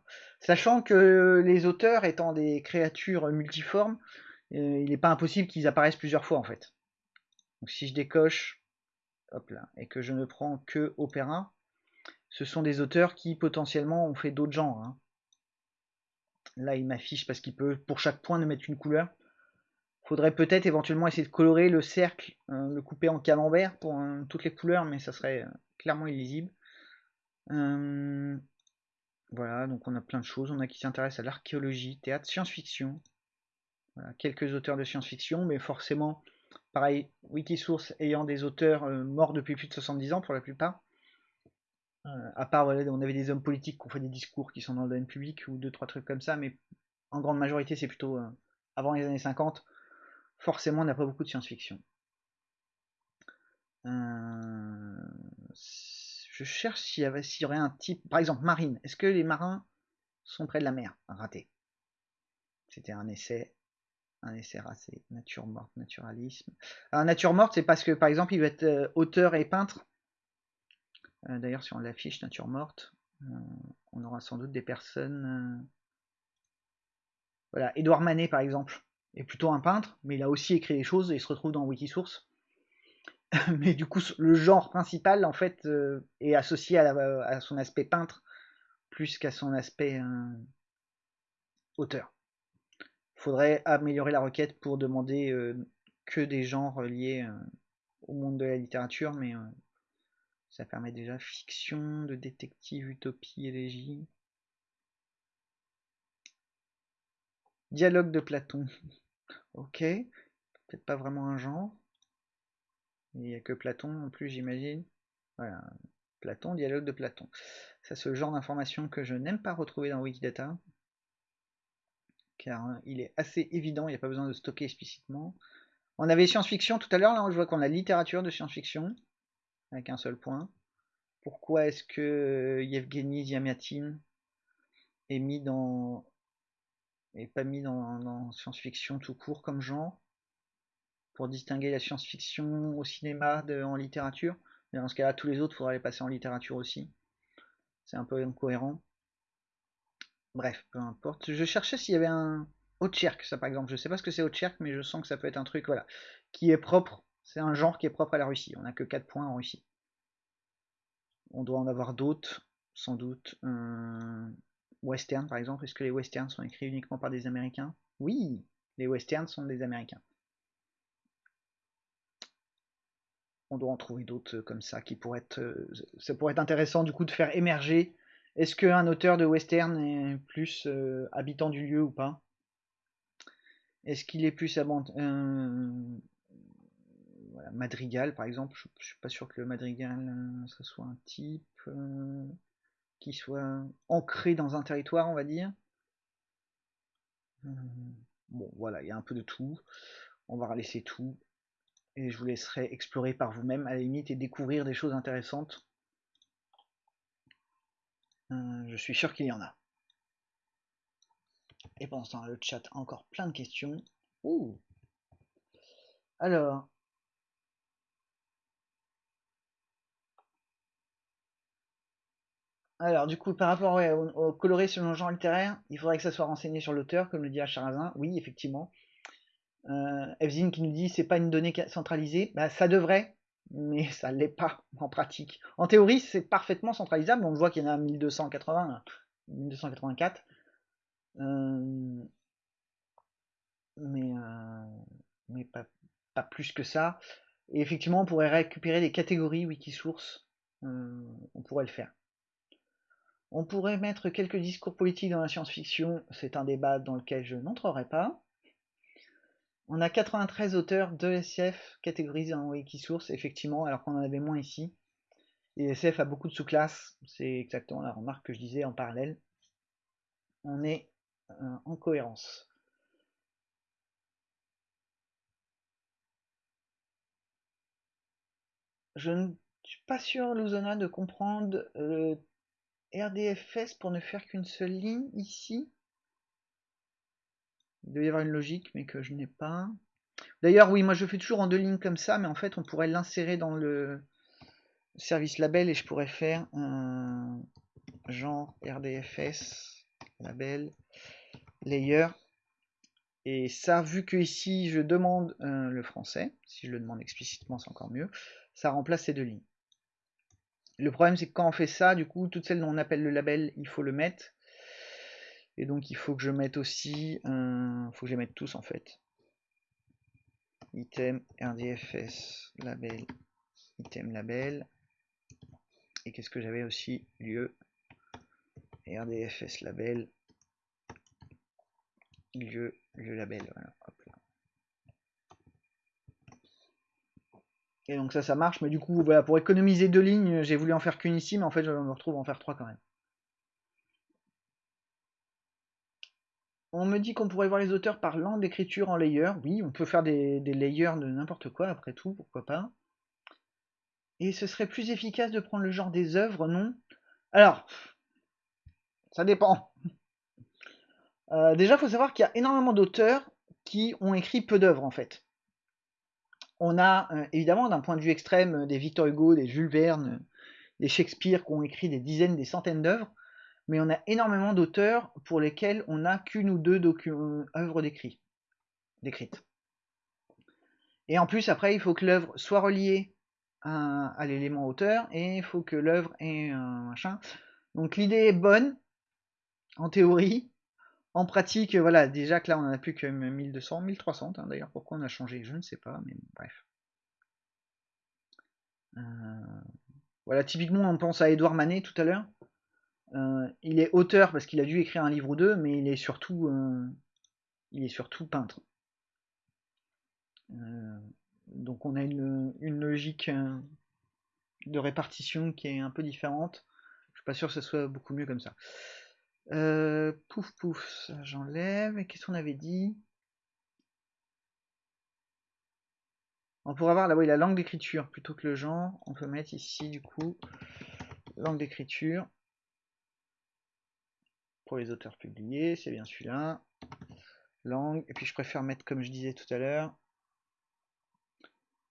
A: Sachant que les auteurs étant des créatures multiformes, euh, il n'est pas impossible qu'ils apparaissent plusieurs fois en fait. Donc si je décoche, hop là, et que je ne prends que opéra, ce sont des auteurs qui potentiellement ont fait d'autres genres. Hein. Là, il m'affiche parce qu'il peut, pour chaque point, de mettre une couleur faudrait peut-être éventuellement essayer de colorer le cercle, euh, le couper en camembert pour euh, toutes les couleurs, mais ça serait euh, clairement illisible. voilà, donc on a plein de choses. On a qui s'intéressent à l'archéologie, théâtre, science-fiction. quelques auteurs de science-fiction, mais forcément, pareil, Wikisource ayant des auteurs morts depuis plus de 70 ans pour la plupart. à part, on avait des hommes politiques qui ont fait des discours qui sont dans le domaine public ou deux, trois trucs comme ça, mais en grande majorité, c'est plutôt avant les années 50 forcément on n'a pas beaucoup de science-fiction. Euh, je cherche s'il y, aurait un type, par exemple marine. Est-ce que les marins sont près de la mer? Raté. C'était un essai, un essai raté. Nature morte, naturalisme. Alors nature morte, c'est parce que par exemple il va être euh, auteur et peintre. Euh, d'ailleurs, si on l'affiche nature morte, on aura sans doute des personnes. Voilà, Édouard Manet par exemple est plutôt un peintre, mais il a aussi écrit des choses et il se retrouve dans Wikisource. mais du coup, le genre principal, en fait, euh, est associé à, son aspect peintre plus qu'à son aspect euh, auteur. Faudrait améliorer la requête pour demander euh, que des genres liés au monde de la littérature, mais ça permet déjà fiction, de détective, utopie, élégie. Dialogue de Platon. ok, peut-être pas vraiment un genre. Il n'y a que Platon en plus, j'imagine. Voilà, Platon, dialogue de Platon. Ça, c'est le genre d'information que je n'aime pas retrouver dans Wikidata, car hein, il est assez évident, il n'y a pas besoin de stocker explicitement. On avait science-fiction tout à l'heure, là je vois qu'on a littérature de science-fiction, avec un seul point. Pourquoi est-ce que Yevgeny Ziamiatin est mis dans et pas mis dans, science-fiction tout court comme genre pour distinguer la science-fiction au cinéma de, en littérature. Mais dans ce cas-là, tous les autres, il faudrait les passer en littérature aussi. C'est un peu incohérent. Bref, peu importe. Je cherchais s'il y avait un Otcherk, ça par exemple. Je sais pas ce que c'est Otcherk, mais je sens que ça peut être un truc, voilà, qui est propre. C'est un genre qui est propre à la Russie. On n'a que 4 points en Russie. On doit en avoir d'autres, sans doute. Western, par exemple. Est-ce que les westerns sont écrits uniquement par des Américains? Oui, les westerns sont des Américains. On doit en trouver d'autres comme ça qui pourraient être. Euh, ça pourrait être intéressant du coup de faire émerger. Est-ce qu'un auteur de western est plus euh, habitant du lieu ou pas? Est-ce qu'il est plus euh, Madrigal par exemple? Je, suis pas sûr que le Madrigal ce soit un type qui soit ancré dans un territoire, on va dire. Bon, voilà, il y a un peu de tout. On va laisser tout. Et je vous laisserai explorer par vous-même, à la limite, et découvrir des choses intéressantes. Euh, je suis sûr qu'il y en a. Et pendant ce temps, le chat a encore plein de questions. Ouh. Alors, Alors, du coup, par rapport au, coloré sur le genre littéraire, il faudrait que ça soit renseigné sur l'auteur, comme le dit Acharazin. Oui, effectivement. Euh, Evzine qui nous dit c'est pas une donnée centralisée. Bah, ça devrait, mais ça l'est pas en pratique. En théorie, c'est parfaitement centralisable. On voit qu'il y en a 1280, 1284. Euh, mais euh, pas, plus que ça. Et effectivement, on pourrait récupérer des catégories Wikisource. on pourrait le faire. On pourrait mettre quelques discours politiques dans la science-fiction, c'est un débat dans lequel je n'entrerai pas. On a 93 auteurs de SF catégorisés en Wikisource, effectivement, alors qu'on en avait moins ici. Et SF a beaucoup de sous-classes, c'est exactement la remarque que je disais en parallèle. On est euh, en cohérence. Je ne suis pas sûr, Luzona, de comprendre RDFS pour ne faire qu'une seule ligne ici. Il doit y avoir une logique, mais que je n'ai pas. D'ailleurs, oui, moi je fais toujours en deux lignes comme ça, mais en fait on pourrait l'insérer dans le service label et je pourrais faire un genre RDFS label layer. Et ça, vu que ici je demande euh, le français, si je le demande explicitement c'est encore mieux, ça remplace ces deux lignes. Le problème, c'est que quand on fait ça, du coup, toutes celles dont on appelle le label, il faut le mettre. Et donc, il faut que je mette aussi, il faut que je les mette tous en fait. Item, RDFS, label, item, label. Et qu'est-ce que j'avais aussi? Lieu, RDFS, label, lieu, lieu, label là. Et donc ça, ça marche, mais du coup, voilà, pour économiser deux lignes, j'ai voulu en faire qu'une ici, mais en fait, je me retrouve en faire trois quand même. On me dit qu'on pourrait voir les auteurs par langue d'écriture en layer. Oui, on peut faire des, layers de n'importe quoi, après tout, pourquoi pas. Et ce serait plus efficace de prendre le genre des œuvres, non? Alors, ça dépend. Euh, déjà, faut savoir qu'il y a énormément d'auteurs qui ont écrit peu d'œuvres, en fait. On a euh, évidemment d'un point de vue extrême euh, des Victor Hugo, des Jules Verne, euh, des Shakespeare qui ont écrit des dizaines, des centaines d'œuvres, mais on a énormément d'auteurs pour lesquels on n'a qu'une ou deux œuvres décrites. Et en plus, après, il faut que l'œuvre soit reliée à, l'élément auteur et il faut que l'œuvre ait un machin. Donc l'idée est bonne, en théorie. En pratique, voilà, déjà que là, on n'en a plus que 1200, 1300, hein, d'ailleurs, pourquoi on a changé, je ne sais pas, mais bref. Euh, voilà, typiquement, on pense à Edouard Manet tout à l'heure. Euh, il est auteur parce qu'il a dû écrire un livre ou deux, mais il est surtout, euh, il est surtout peintre. donc on a une, une logique de répartition qui est un peu différente. Je suis pas sûr que ce soit beaucoup mieux comme ça. Euh, pouf pouf, j'enlève. Et qu'est-ce qu'on avait dit? On pourrait avoir là, la langue d'écriture plutôt que le genre. On peut mettre ici du coup langue d'écriture pour les auteurs publiés, c'est bien celui-là. Langue, et puis je préfère mettre comme je disais tout à l'heure.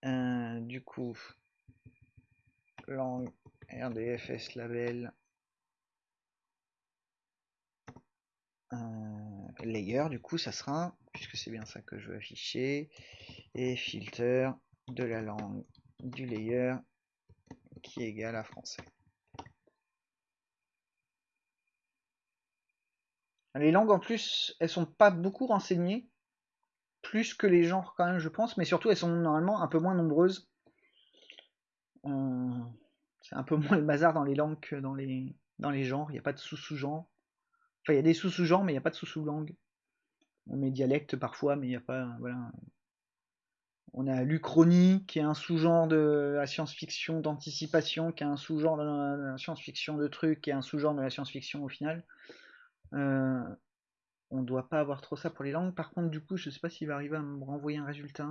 A: Euh, du coup, langue RDFS label layer, du coup, ça sera, puisque c'est bien ça que je veux afficher, et filter de la langue du layer qui est égal à français. Les langues en plus, elles sont pas beaucoup renseignées, plus que les genres quand même je pense, mais surtout elles sont normalement un peu moins nombreuses. Euh, c'est un peu moins le bazar dans les langues que dans les, dans les genres, il n'y a pas de sous-sous-genres. Enfin, il y a des sous-sous-genres, mais il n'y a pas de sous-sous-langue. On met dialecte parfois, mais il n'y a pas. Voilà. On a l'Uchronie, qui est un sous-genre de la science-fiction d'anticipation, qui est un sous-genre de la science-fiction de trucs, qui est un sous-genre de la science-fiction au final. Euh, on ne doit pas avoir trop ça pour les langues. Par contre, du coup, je ne sais pas s'il va arriver à me renvoyer un résultat.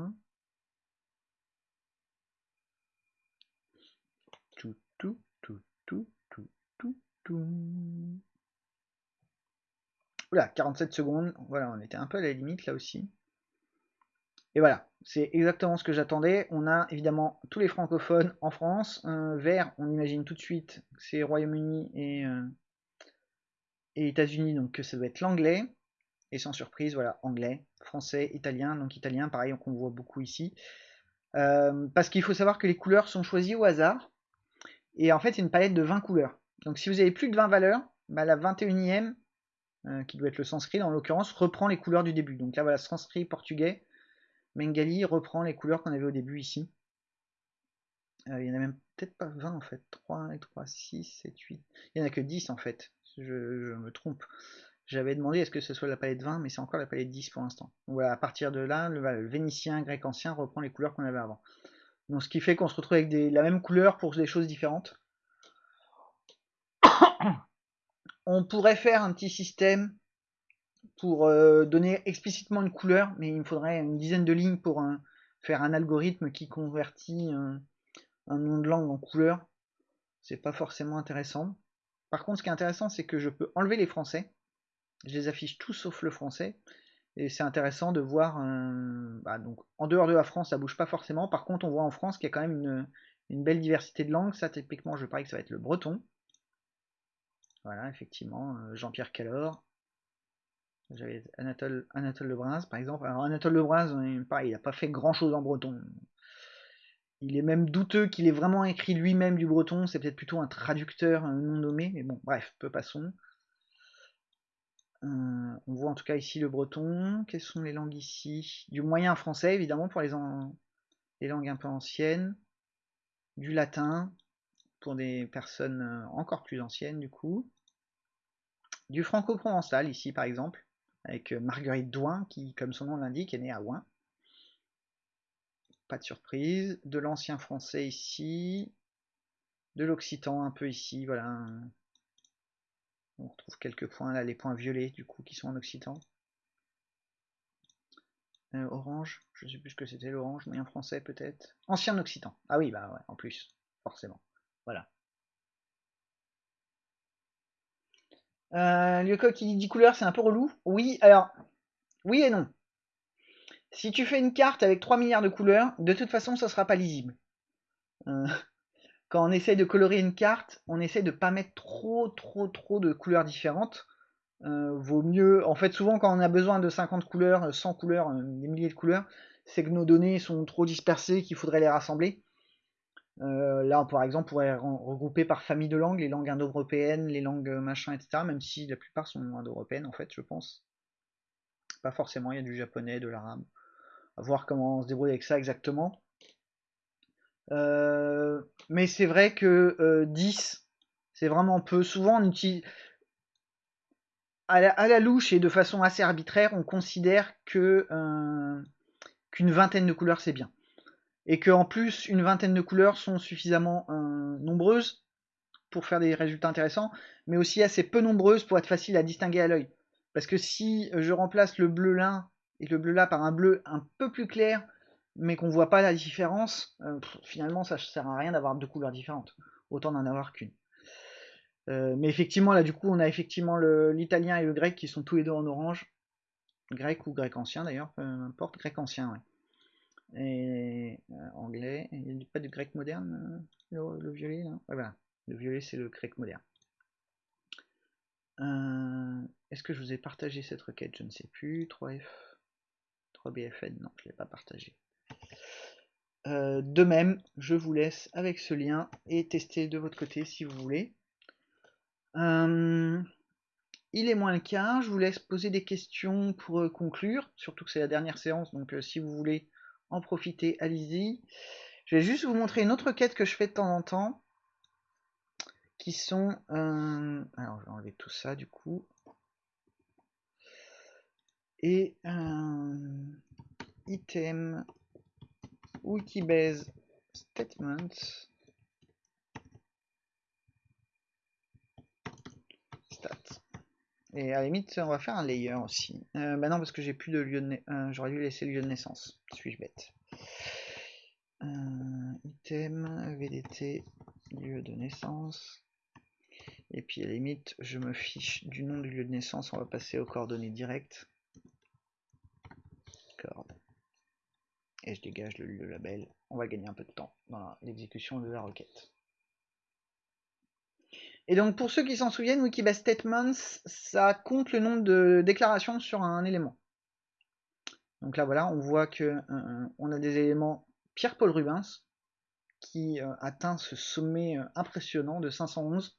A: Tout, tout, tout, tout, tout, tout, tout. Oula, 47 secondes. Voilà, on était un peu à la limite là aussi. Et voilà, c'est exactement ce que j'attendais. On a évidemment tous les francophones en France. Vert, on imagine tout de suite, c'est Royaume-Uni et, euh, États-Unis, donc ça doit être l'anglais. Et sans surprise, voilà, anglais, français, italien. Donc italien, pareil, qu'on voit beaucoup ici. Euh, parce qu'il faut savoir que les couleurs sont choisies au hasard. Et en fait, c'est une palette de 20 couleurs. Donc si vous avez plus de 20 valeurs, bah, la 21e, euh, qui doit être le sanskrit en l'occurrence, reprend les couleurs du début. Donc là voilà, sanskrit portugais, Mengali reprend les couleurs qu'on avait au début ici. Euh, il y en a même peut-être pas 20 en fait, 3, 3, 6, 7, 8. Il n'y en a que 10 en fait, je, me trompe. J'avais demandé est-ce que ce soit la palette 20, mais c'est encore la palette 10 pour l'instant. voilà, à partir de là, le, vénitien, grec ancien reprend les couleurs qu'on avait avant. Donc ce qui fait qu'on se retrouve avec la même couleur pour des choses différentes. On pourrait faire un petit système pour euh, donner explicitement une couleur, mais il me faudrait une dizaine de lignes pour faire un algorithme qui convertit un, nom de langue en couleur. C'est pas forcément intéressant. Par contre, ce qui est intéressant, c'est que je peux enlever les français. Je les affiche tous sauf le français. Et c'est intéressant de voir. Bah, donc, en dehors de la France, ça bouge pas forcément. Par contre, on voit en France qu'il y a quand même une, une belle diversité de langues. Ça, typiquement, je parie que ça va être le breton. Voilà, effectivement, euh, Jean-Pierre Calor. J'avais Anatole, Anatole Lebrun, par exemple. Alors Anatole Lebrun, pareil, il n'a pas fait grand-chose en breton. Il est même douteux qu'il ait vraiment écrit lui-même du breton. C'est peut-être plutôt un traducteur non nommé, mais bon, bref, peu passons. Euh, on voit en tout cas ici le breton. Quelles sont les langues ici? Du moyen français, évidemment, pour les, les langues un peu anciennes. Du latin, pour des personnes euh, encore plus anciennes, du coup du franco-provençal ici par exemple, avec euh, Marguerite Douin qui, comme son nom l'indique, est née à Ouin. Pas de surprise. De l'ancien français ici, de l'occitan un peu ici, voilà. On retrouve quelques points là, les points violets du coup qui sont en occitan. Euh, orange, je sais plus ce que c'était l'orange, moyen français peut-être. Ancien occitan. Ah oui, bah ouais, en plus, forcément. Voilà. Euh, qui dit couleurs, c'est un peu relou. Oui, alors, oui et non. Si tu fais une carte avec 3 milliards de couleurs, de toute façon, ça sera pas lisible. Euh, quand on essaye de colorer une carte, on essaie de pas mettre trop, trop, trop de couleurs différentes. Euh, vaut mieux, en fait, souvent quand on a besoin de 50 couleurs, 100 couleurs, euh, des milliers de couleurs, c'est que nos données sont trop dispersées, qu'il faudrait les rassembler. Euh, là, par exemple, on pourrait regrouper par famille de langues, les langues indo-européennes, les langues machin, etc. Même si la plupart sont indo-européennes, en fait, je pense. pas forcément, il y a du japonais, de l'arabe. À voir comment on se débrouille avec ça exactement. Euh, mais c'est vrai que 10, euh, c'est vraiment peu. Souvent, on utilise. À la, louche et de façon assez arbitraire, on considère euh, qu'une vingtaine de couleurs c'est bien. Et qu'en plus, une vingtaine de couleurs sont suffisamment nombreuses pour faire des résultats intéressants, mais aussi assez peu nombreuses pour être facile à distinguer à l'œil. Parce que si je remplace le bleu là et le bleu là par un bleu un peu plus clair, mais qu'on voit pas la différence, euh, finalement ça sert à rien d'avoir deux couleurs différentes. Autant d'en avoir qu'une. Euh, mais effectivement, là du coup, on a effectivement l'italien et le grec qui sont tous les deux en orange. Grec ou grec ancien d'ailleurs, peu importe, grec ancien. Et euh, anglais, il n'y a pas de grec moderne, le, violet ouais, voilà. Le violet c'est le grec moderne. Est-ce que je vous ai partagé cette requête? Je ne sais plus. 3F. 3BFN, non, je ne l'ai pas partagé. Euh, de même, je vous laisse avec ce lien et tester de votre côté si vous voulez. Euh, il est moins le cas, je vous laisse poser des questions pour euh, conclure, surtout que c'est la dernière séance, donc si vous voulez en profiter, allez-y. Je vais juste vous montrer une autre quête que je fais de temps en temps, qui sont... alors je vais enlever tout ça du coup. Et item Wikibase Statements. Stats. Et à la limite, on va faire un layer aussi. Euh, bah non, parce que j'ai plus de lieu de euh, J'aurais dû laisser le lieu de naissance. Suis-je bête euh, Item, VDT, lieu de naissance. Et puis à la limite, je me fiche du nom du lieu de naissance. On va passer aux coordonnées directes. et je dégage le, label. On va gagner un peu de temps dans l'exécution de la requête. Et donc pour ceux qui s'en souviennent, Wikibase Statements, ça compte le nombre de déclarations sur un élément. Donc là voilà, on voit que euh, on a des éléments Pierre-Paul Rubens qui euh, atteint ce sommet euh, impressionnant de 511.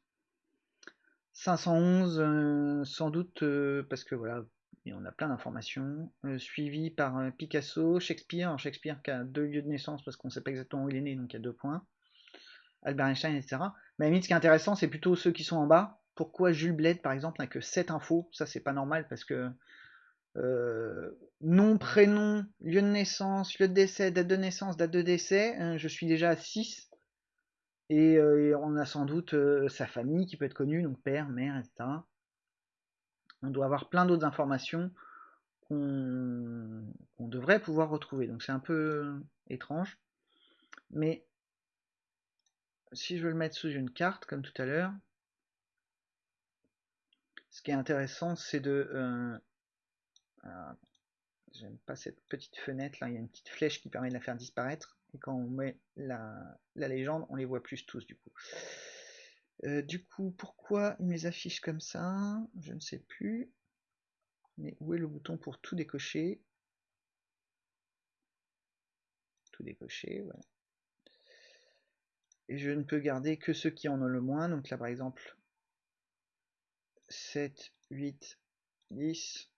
A: 511 sans doute parce que voilà, et on a plein d'informations, suivi par Picasso, Shakespeare, Shakespeare qui a deux lieux de naissance parce qu'on ne sait pas exactement où il est né, donc il y a deux points, Albert Einstein, etc. Mais limite, ce qui est intéressant, c'est plutôt ceux qui sont en bas. Pourquoi Jules Bled, par exemple, n'a que 7 infos? Ça, c'est pas normal parce que euh, nom, prénom, lieu de naissance, lieu de décès, date de naissance, date de décès, je suis déjà à 6. Et, on a sans doute sa famille qui peut être connue, donc père, mère, etc on doit avoir plein d'autres informations qu'on devrait pouvoir retrouver. Donc c'est un peu étrange. Mais si je veux le mettre sous une carte, comme tout à l'heure, ce qui est intéressant, c'est de... Euh, j'aime pas cette petite fenêtre là, il y a une petite flèche qui permet de la faire disparaître. Et quand on met la, légende, on les voit plus tous du coup. Euh, du coup, pourquoi il me les affiche comme ça? Je ne sais plus. Mais où est le bouton pour tout décocher? Tout décocher, voilà. Et je ne peux garder que ceux qui en ont le moins. Donc là, par exemple, 7, 8, 10.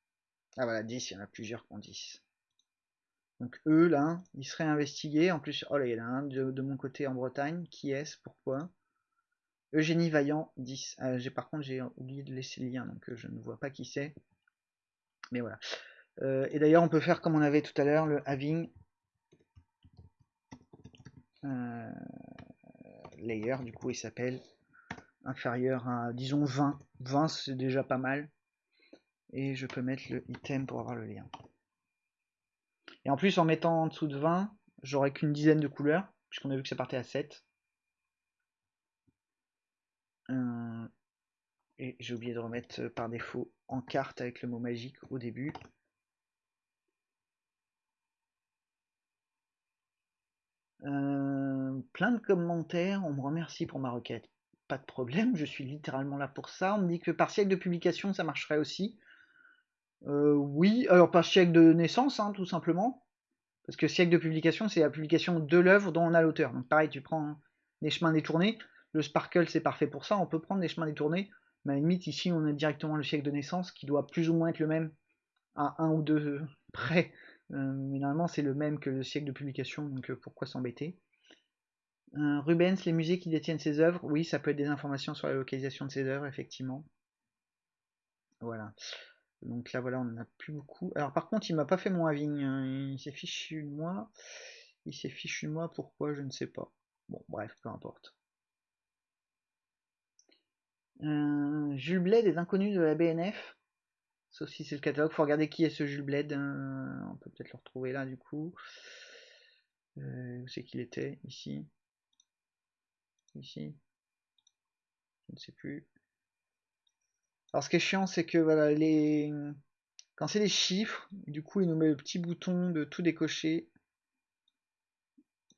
A: Ah voilà, 10, il y en a plusieurs qui ont 10. Donc eux, là, ils seraient investigués. En plus, oh là, il y en a un de, mon côté en Bretagne. Qui est-ce? Pourquoi? Eugénie Vaillant, 10. Euh, j'ai par contre, j'ai oublié de laisser le lien, donc euh, je ne vois pas qui c'est. Mais voilà. Euh, et d'ailleurs, on peut faire comme on avait tout à l'heure, le having layer, du coup, il s'appelle inférieur à, disons, 20. 20, c'est déjà pas mal. Et je peux mettre le item pour avoir le lien. Et en plus, en mettant en dessous de 20, j'aurai qu'une dizaine de couleurs, puisqu'on a vu que ça partait à 7. Euh, et j'ai oublié de remettre euh, par défaut en carte avec le mot magique au début. Plein de commentaires, on me remercie pour ma requête. Pas de problème, je suis littéralement là pour ça. On me dit que par siècle de publication, ça marcherait aussi. oui, alors par siècle de naissance, hein, tout simplement. Parce que siècle de publication, c'est la publication de l'œuvre dont on a l'auteur. Donc pareil, tu prends les chemins détournés. Le Sparkle, c'est parfait pour ça. On peut prendre des chemins détournés. Mais à la limite, ici, on a directement le siècle de naissance qui doit plus ou moins être le même à un ou deux près. Mais normalement, c'est le même que le siècle de publication, donc pourquoi s'embêter? Rubens, les musées qui détiennent ses œuvres, oui, ça peut être des informations sur la localisation de ses œuvres, effectivement. Voilà. Donc là, voilà, on n'en a plus beaucoup. Alors par contre, il m'a pas fait mon avis. Hein. Il s'est fichu de moi. Il s'est fichu de moi, pourquoi, je ne sais pas. Bon, bref, peu importe. Euh, Jules Bled est inconnu de la BNF. Sauf si c'est le catalogue. Faut regarder qui est ce Jules Bled. Hein. on peut peut-être le retrouver là, du coup. Euh, où c'est qu'il était? Ici. Ici. Je ne sais plus. Alors ce qui est chiant, c'est que voilà, les... quand c'est les chiffres, du coup il nous met le petit bouton de tout décocher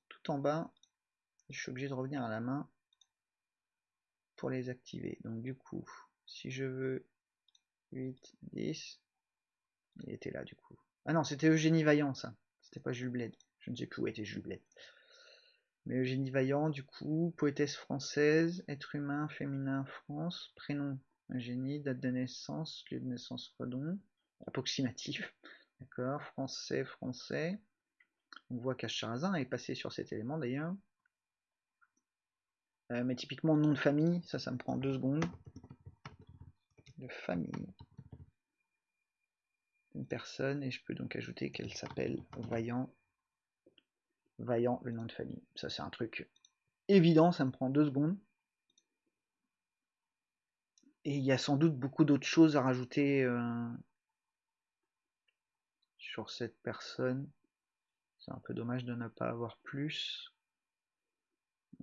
A: tout en bas. Je suis obligé de revenir à la main pour les activer. Donc du coup, si je veux 8, 10, il était là du coup. Ah non, c'était Eugénie Vaillant ça. C'était pas Jules Bled. Je ne sais plus où était Jules Bled. Mais Eugénie Vaillant, du coup, poétesse française, être humain, féminin, France, prénom génie, date de naissance, lieu de naissance Redon, approximatif, d'accord, français, français. On voit qu'Acharazin est passé sur cet élément d'ailleurs. Euh, mais typiquement nom de famille, ça, ça me prend deux secondes. De famille. Une personne, et je peux donc ajouter qu'elle s'appelle Vaillant. Vaillant, le nom de famille. Ça, c'est un truc évident, ça me prend deux secondes. Et il y a sans doute beaucoup d'autres choses à rajouter euh, sur cette personne. C'est un peu dommage de ne pas avoir plus.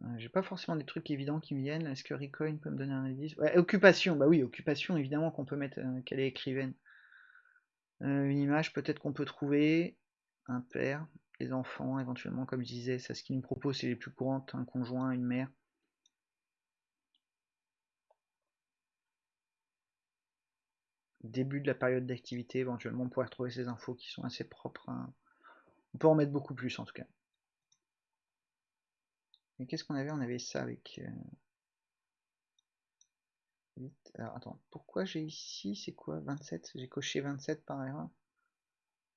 A: Euh, j'ai pas forcément des trucs évidents qui me viennent. Est-ce que Recoin peut me donner un indice? Occupation, bah oui, occupation, évidemment qu'on peut mettre euh, qu'elle est écrivaine. une image, peut-être qu'on peut trouver. Un père, les enfants, éventuellement, comme je disais, c'est ce qu'il nous propose, c'est les plus courantes, un conjoint, une mère. début de la période d'activité, éventuellement on pourrait retrouver ces infos qui sont assez propres. On peut en mettre beaucoup plus en tout cas. Et qu'est-ce qu'on avait? On avait ça avec... Euh, Alors attends, pourquoi j'ai ici, c'est quoi? 27 J'ai coché 27 par erreur?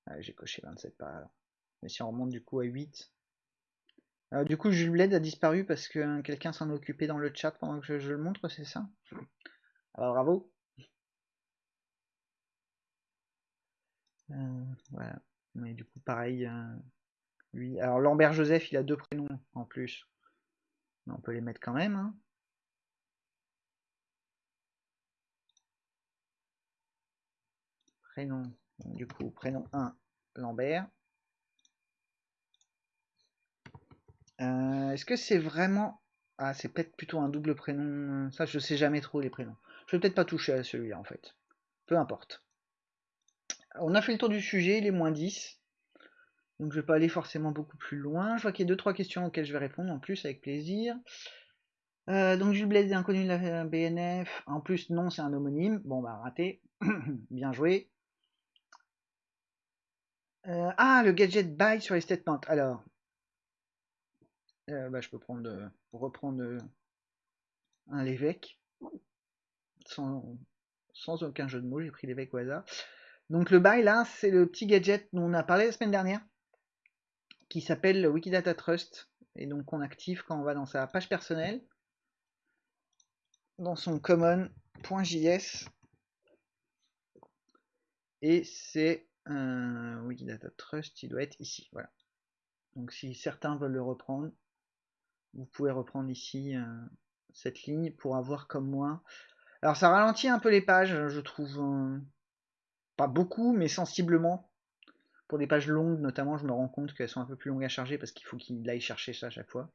A: Ah, J'ai coché 27 par erreur. Mais si on remonte du coup à 8... Alors du coup Jules Bled a disparu parce que quelqu'un s'en occupait dans le chat pendant que je le montre, c'est ça? Alors bravo Euh, voilà. Mais du coup, pareil, euh, lui. Alors, Lambert Joseph, il a deux prénoms en plus. On peut les mettre quand même. Hein. Prénom. du coup, prénom 1, Lambert. Euh, est-ce que c'est vraiment... Ah, c'est peut-être plutôt un double prénom. Ça, je sais jamais trop les prénoms. Je vais peut-être pas toucher à celui-là, en fait. Peu importe on a fait le tour du sujet, il est moins 10. Donc je vais pas aller forcément beaucoup plus loin. Je vois qu'il y a 2-3 questions auxquelles je vais répondre en plus avec plaisir. Euh, donc Jules Blaise est inconnu de la BNF. En plus, non, c'est un homonyme. Bon, bah raté. Bien joué. Euh, ah, le gadget buy sur les statements. Alors, euh, bah, je peux prendre, reprendre un l'évêque. Sans, sans aucun jeu de mots, j'ai pris l'évêque au hasard. Donc le bail là, c'est le petit gadget dont on a parlé la semaine dernière, qui s'appelle Wikidata Trust, et donc on active quand on va dans sa page personnelle, dans son common.js, et c'est un Wikidata Trust, il doit être ici, voilà. Donc si certains veulent le reprendre, vous pouvez reprendre ici euh, cette ligne pour avoir comme moi. Alors ça ralentit un peu les pages, je trouve. Euh, pas beaucoup, mais sensiblement. Pour des pages longues, notamment, je me rends compte qu'elles sont un peu plus longues à charger parce qu'il faut qu'il aille chercher ça à chaque fois.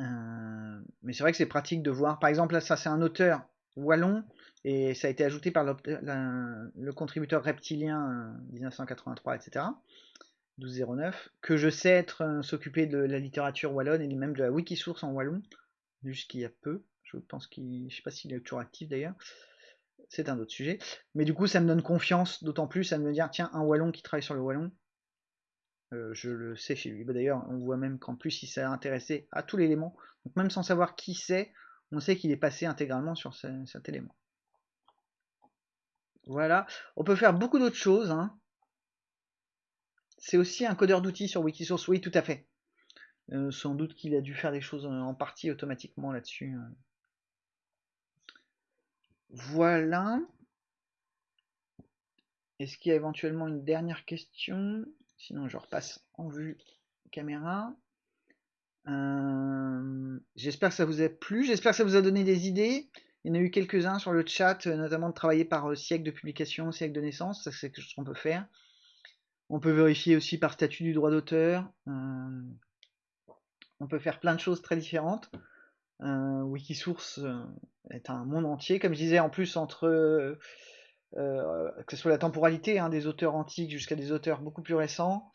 A: Euh, mais c'est vrai que c'est pratique de voir. Par exemple, là, ça c'est un auteur wallon et ça a été ajouté par le contributeur reptilien 1983, etc. 1209, que je sais être euh, s'occuper de la littérature wallonne et même de la Wikisource en wallon, jusqu'il y a peu. Je pense qu'il, je sais pas s'il est toujours actif d'ailleurs c'est un autre sujet. Mais du coup, ça me donne confiance, d'autant plus à me dire, tiens, un Wallon qui travaille sur le Wallon, euh, je le sais chez lui. Bah, d'ailleurs, on voit même qu'en plus, il s'est intéressé à tout l'élément. Donc même sans savoir qui c'est, on sait qu'il est passé intégralement sur cet élément. Voilà. On peut faire beaucoup d'autres choses. Hein. C'est aussi un codeur d'outils sur Wikisource. Oui, tout à fait. Euh, sans doute qu'il a dû faire des choses en partie automatiquement là-dessus. Voilà. Est-ce qu'il y a éventuellement une dernière question? Sinon, je repasse en vue caméra. Euh, j'espère que ça vous a plu. J'espère que ça vous a donné des idées. Il y en a eu quelques-uns sur le chat, notamment de travailler par siècle de publication, siècle de naissance. Ça, c'est quelque chose qu'on peut faire. On peut vérifier aussi par statut du droit d'auteur. Euh, on peut faire plein de choses très différentes. Euh, Wikisource euh, est un monde entier, comme je disais, en plus entre euh, que ce soit la temporalité hein, des auteurs antiques jusqu'à des auteurs beaucoup plus récents,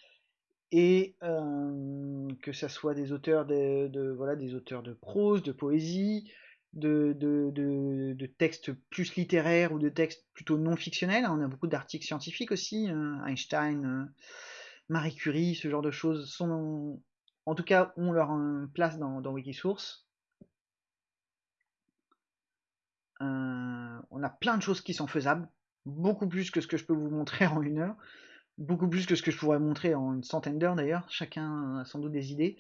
A: et que ce soit des auteurs de, voilà des auteurs de prose, de poésie, de, textes plus littéraires ou de textes plutôt non fictionnels. On a beaucoup d'articles scientifiques aussi, Einstein, Marie Curie, ce genre de choses en tout cas, ont leur place dans, Wikisource. Euh, on a plein de choses qui sont faisables, beaucoup plus que ce que je peux vous montrer en une heure, beaucoup plus que ce que je pourrais montrer en une centaine d'heures d'ailleurs, chacun a sans doute des idées.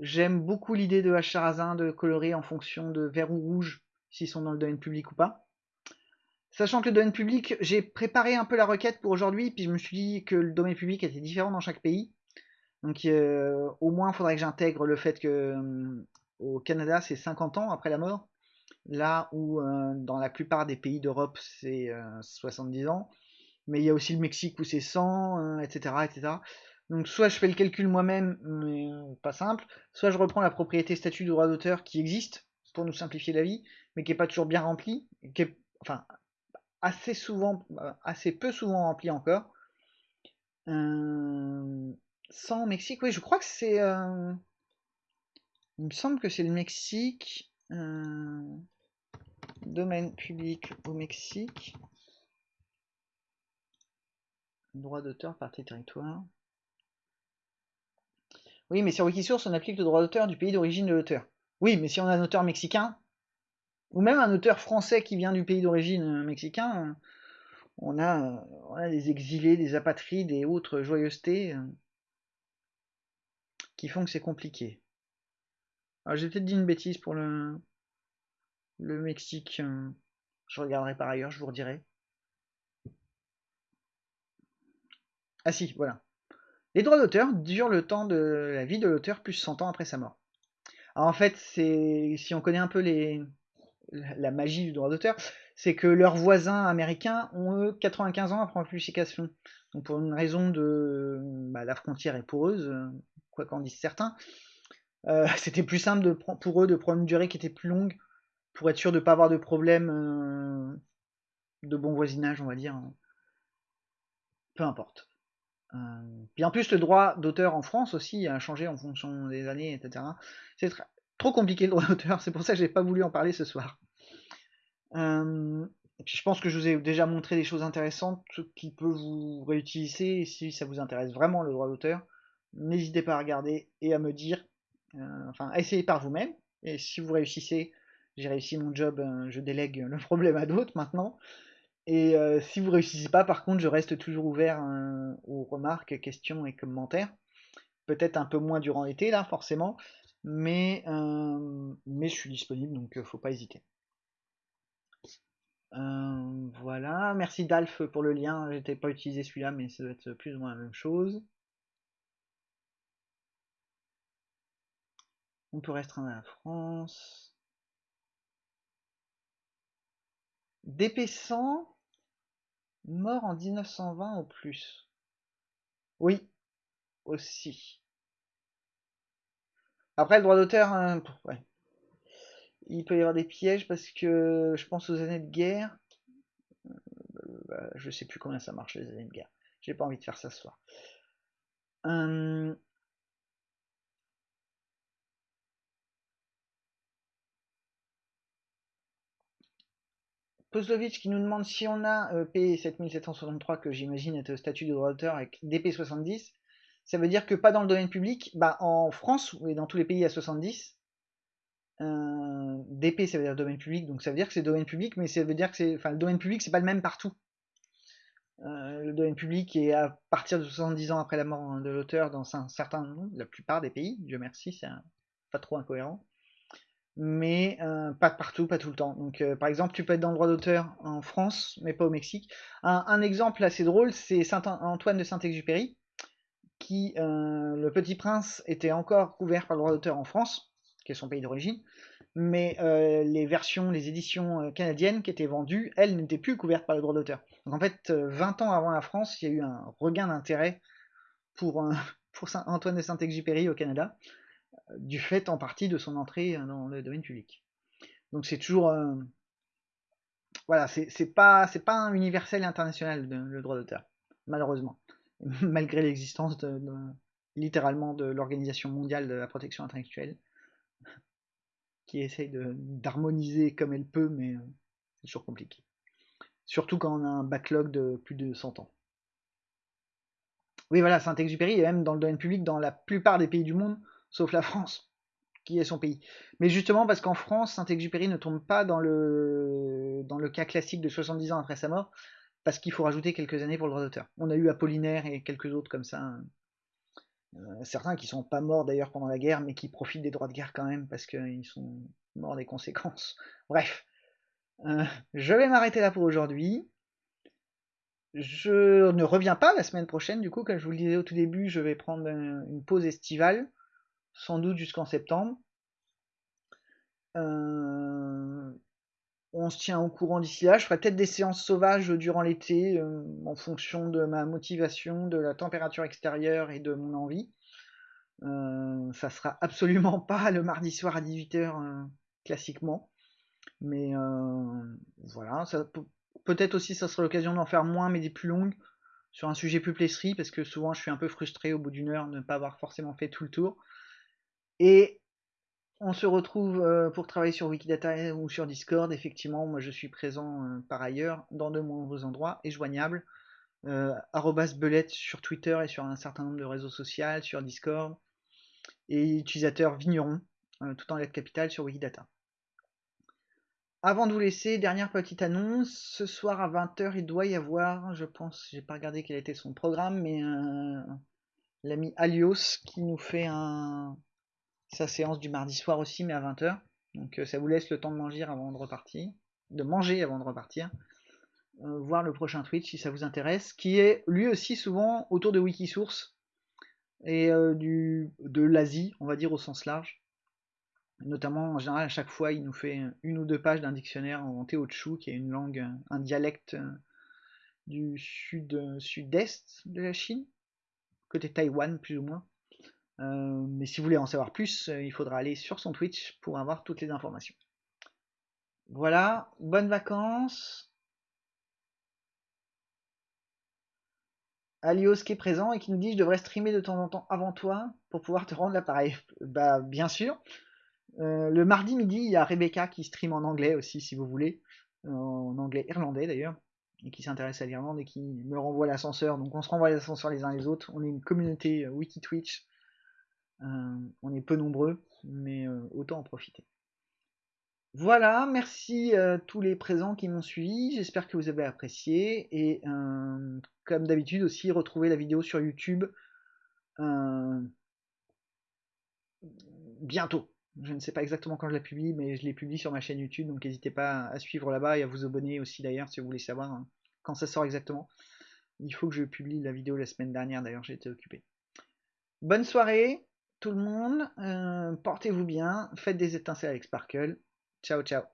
A: J'aime beaucoup l'idée de Hacharazin de colorer en fonction de vert ou rouge, s'ils sont dans le domaine public ou pas. Sachant que le domaine public, j'ai préparé un peu la requête pour aujourd'hui, puis je me suis dit que le domaine public était différent dans chaque pays. Donc euh, au moins, il faudrait que j'intègre le fait que euh, au Canada, c'est 50 ans après la mort, là où euh, dans la plupart des pays d'Europe, c'est 70 ans. Mais il y a aussi le Mexique où c'est 100, etc., etc. Donc soit je fais le calcul moi-même, mais pas simple, soit je reprends la propriété statut de droit d'auteur qui existe pour nous simplifier la vie, mais qui n'est pas toujours bien remplie, qui est, enfin assez souvent, assez peu souvent remplie encore. Euh, sans Mexique, oui, je crois que c'est. Euh, il me semble que c'est le Mexique. Euh, domaine public au Mexique. Droit d'auteur par territoire. Oui, mais sur Wikisource, on applique le droit d'auteur du pays d'origine de l'auteur. Oui, mais si on a un auteur mexicain, ou même un auteur français qui vient du pays d'origine euh, mexicain, on a, on a des exilés, des apatrides et autres joyeusetés qui font que c'est compliqué. J'ai peut-être dit une bêtise pour le, le Mexique. Euh, je regarderai par ailleurs, je vous redirai. Ah si, voilà. Les droits d'auteur durent le temps de la vie de l'auteur plus 100 ans après sa mort. Alors en fait, c'est si on connaît un peu les, la magie du droit d'auteur, c'est que leurs voisins américains ont eux 95 ans après la publication. Donc pour une raison de bah, la frontière est poreuse, quoi qu'en disent certains. Euh, c'était plus simple pour eux de prendre une durée qui était plus longue pour être sûr de ne pas avoir de problème euh, de bon voisinage, on va dire. Peu importe. Euh, puis en plus, le droit d'auteur en France aussi a changé en fonction des années, etc. C'est trop compliqué le droit d'auteur, c'est pour ça que j'ai pas voulu en parler ce soir. et puis je pense que je vous ai déjà montré des choses intéressantes qui peuvent vous réutiliser si ça vous intéresse vraiment le droit d'auteur n'hésitez pas à regarder et à me dire, euh, enfin, essayez par vous-même. Et si vous réussissez, j'ai réussi mon job, euh, je délègue le problème à d'autres maintenant. Et euh, si vous réussissez pas, par contre, je reste toujours ouvert aux remarques, questions et commentaires. Peut-être un peu moins durant l'été, là, forcément. Mais, mais je suis disponible, donc faut pas hésiter. voilà, merci Dalf pour le lien. J'étais pas utilisé celui-là, mais ça doit être plus ou moins la même chose. On peut restreindre la France. DP100, mort en 1920 au plus. Oui, aussi. Après, le droit d'auteur, hein, il peut y avoir des pièges parce que je pense aux années de guerre. Je euh, bah, je sais plus combien ça marche les années de guerre. J'ai pas envie de faire ça ce soir. Hum, Poslovitch qui nous demande si on a euh, P7763, que j'imagine au statut de droit d'auteur, avec DP70, ça veut dire que pas dans le domaine public, bah en France, et dans tous les pays à 70, euh, DP ça veut dire domaine public, donc ça veut dire que c'est domaine public, mais ça veut dire que c'est. Enfin, le domaine public, c'est pas le même partout. le domaine public est à partir de 70 ans après la mort de l'auteur dans un certain la plupart des pays, Dieu merci, c'est pas trop incohérent mais euh, pas partout, pas tout le temps. Donc, euh, par exemple, tu peux être dans le droit d'auteur en France, mais pas au Mexique. Un, exemple assez drôle, c'est Saint Antoine de Saint-Exupéry, qui, euh, le Petit Prince, était encore couvert par le droit d'auteur en France, qui est son pays d'origine, mais les versions, les éditions canadiennes qui étaient vendues, elles n'étaient plus couvertes par le droit d'auteur. Donc en fait, 20 ans avant la France, il y a eu un regain d'intérêt pour, Saint Antoine de Saint-Exupéry au Canada du fait en partie de son entrée dans le domaine public. Donc c'est toujours euh, voilà, c'est pas c'est pas un universel international le droit d'auteur, malheureusement, malgré l'existence littéralement de l'organisation mondiale de la protection intellectuelle, qui essaye d'harmoniser comme elle peut, mais euh, c'est toujours compliqué. Surtout quand on a un backlog de plus de 100 ans. Oui, voilà, Saint-Exupéry est même dans le domaine public dans la plupart des pays du monde, sauf la France, qui est son pays. Mais justement parce qu'en France, Saint-Exupéry ne tombe pas dans le, dans le cas classique de 70 ans après sa mort, parce qu'il faut rajouter quelques années pour le droit d'auteur. On a eu Apollinaire et quelques autres comme ça. Hein. Euh, certains qui sont pas morts d'ailleurs pendant la guerre, mais qui profitent des droits de guerre quand même, parce qu'ils sont morts des conséquences. Bref. Euh, je vais m'arrêter là pour aujourd'hui. Je ne reviens pas la semaine prochaine, du coup, comme je vous le disais au tout début, je vais prendre une pause estivale sans doute jusqu'en septembre. Euh, on se tient au courant d'ici là. Je ferai peut-être des séances sauvages durant l'été euh, en fonction de ma motivation, de la température extérieure et de mon envie. Euh, ça sera absolument pas le mardi soir à 18h classiquement. Mais voilà, peut-être aussi ça sera l'occasion d'en faire moins mais des plus longues sur un sujet plus plesserie parce que souvent je suis un peu frustré au bout d'une heure de ne pas avoir forcément fait tout le tour. Et on se retrouve euh, pour travailler sur Wikidata ou sur Discord. Effectivement, moi je suis présent euh, par ailleurs dans de nombreux endroits et joignable. Euh, belette sur Twitter et sur un certain nombre de réseaux sociaux, sur Discord. Et utilisateur Vigneron, tout en lettres capitales sur Wikidata. Avant de vous laisser, dernière petite annonce. Ce soir à 20h, il doit y avoir, je pense, j'ai pas regardé quel était son programme, mais l'ami Alios qui nous fait un, sa séance du mardi soir aussi, mais à 20h. Donc euh, ça vous laisse le temps de manger avant de repartir, de manger avant de repartir. Euh, voir le prochain Twitch si ça vous intéresse, qui est lui aussi souvent autour de Wikisource et euh, du, de l'Asie, on va dire au sens large. Notamment, en général, à chaque fois, il nous fait une ou deux pages d'un dictionnaire en Teochew, qui est une langue, un dialecte du sud, sud-est de la Chine, côté Taïwan plus ou moins. Euh, mais si vous voulez en savoir plus, euh, il faudra aller sur son Twitch pour avoir toutes les informations. Voilà, bonnes vacances. Alios qui est présent et qui nous dit je devrais streamer de temps en temps avant toi pour pouvoir te rendre l'appareil. Bah bien sûr. Euh, le mardi midi, il y a Rebecca qui stream en anglais aussi si vous voulez. en anglais irlandais d'ailleurs. Et qui s'intéresse à l'Irlande et qui me renvoie l'ascenseur. Donc on se renvoie l'ascenseur les uns les autres. On est une communauté wiki Twitch on est peu nombreux, mais euh, autant en profiter. Voilà, merci à tous les présents qui m'ont suivi, j'espère que vous avez apprécié, et euh, comme d'habitude aussi, retrouvez la vidéo sur YouTube bientôt. Je ne sais pas exactement quand je la publie, mais je l'ai publie sur ma chaîne YouTube, donc n'hésitez pas à suivre là-bas et à vous abonner aussi d'ailleurs si vous voulez savoir hein, quand ça sort exactement. Il faut que je publie la vidéo la semaine dernière, d'ailleurs été occupé. Bonne soirée, tout le monde. Euh, portez-vous bien. Faites des étincelles avec Sparkle. Ciao, ciao.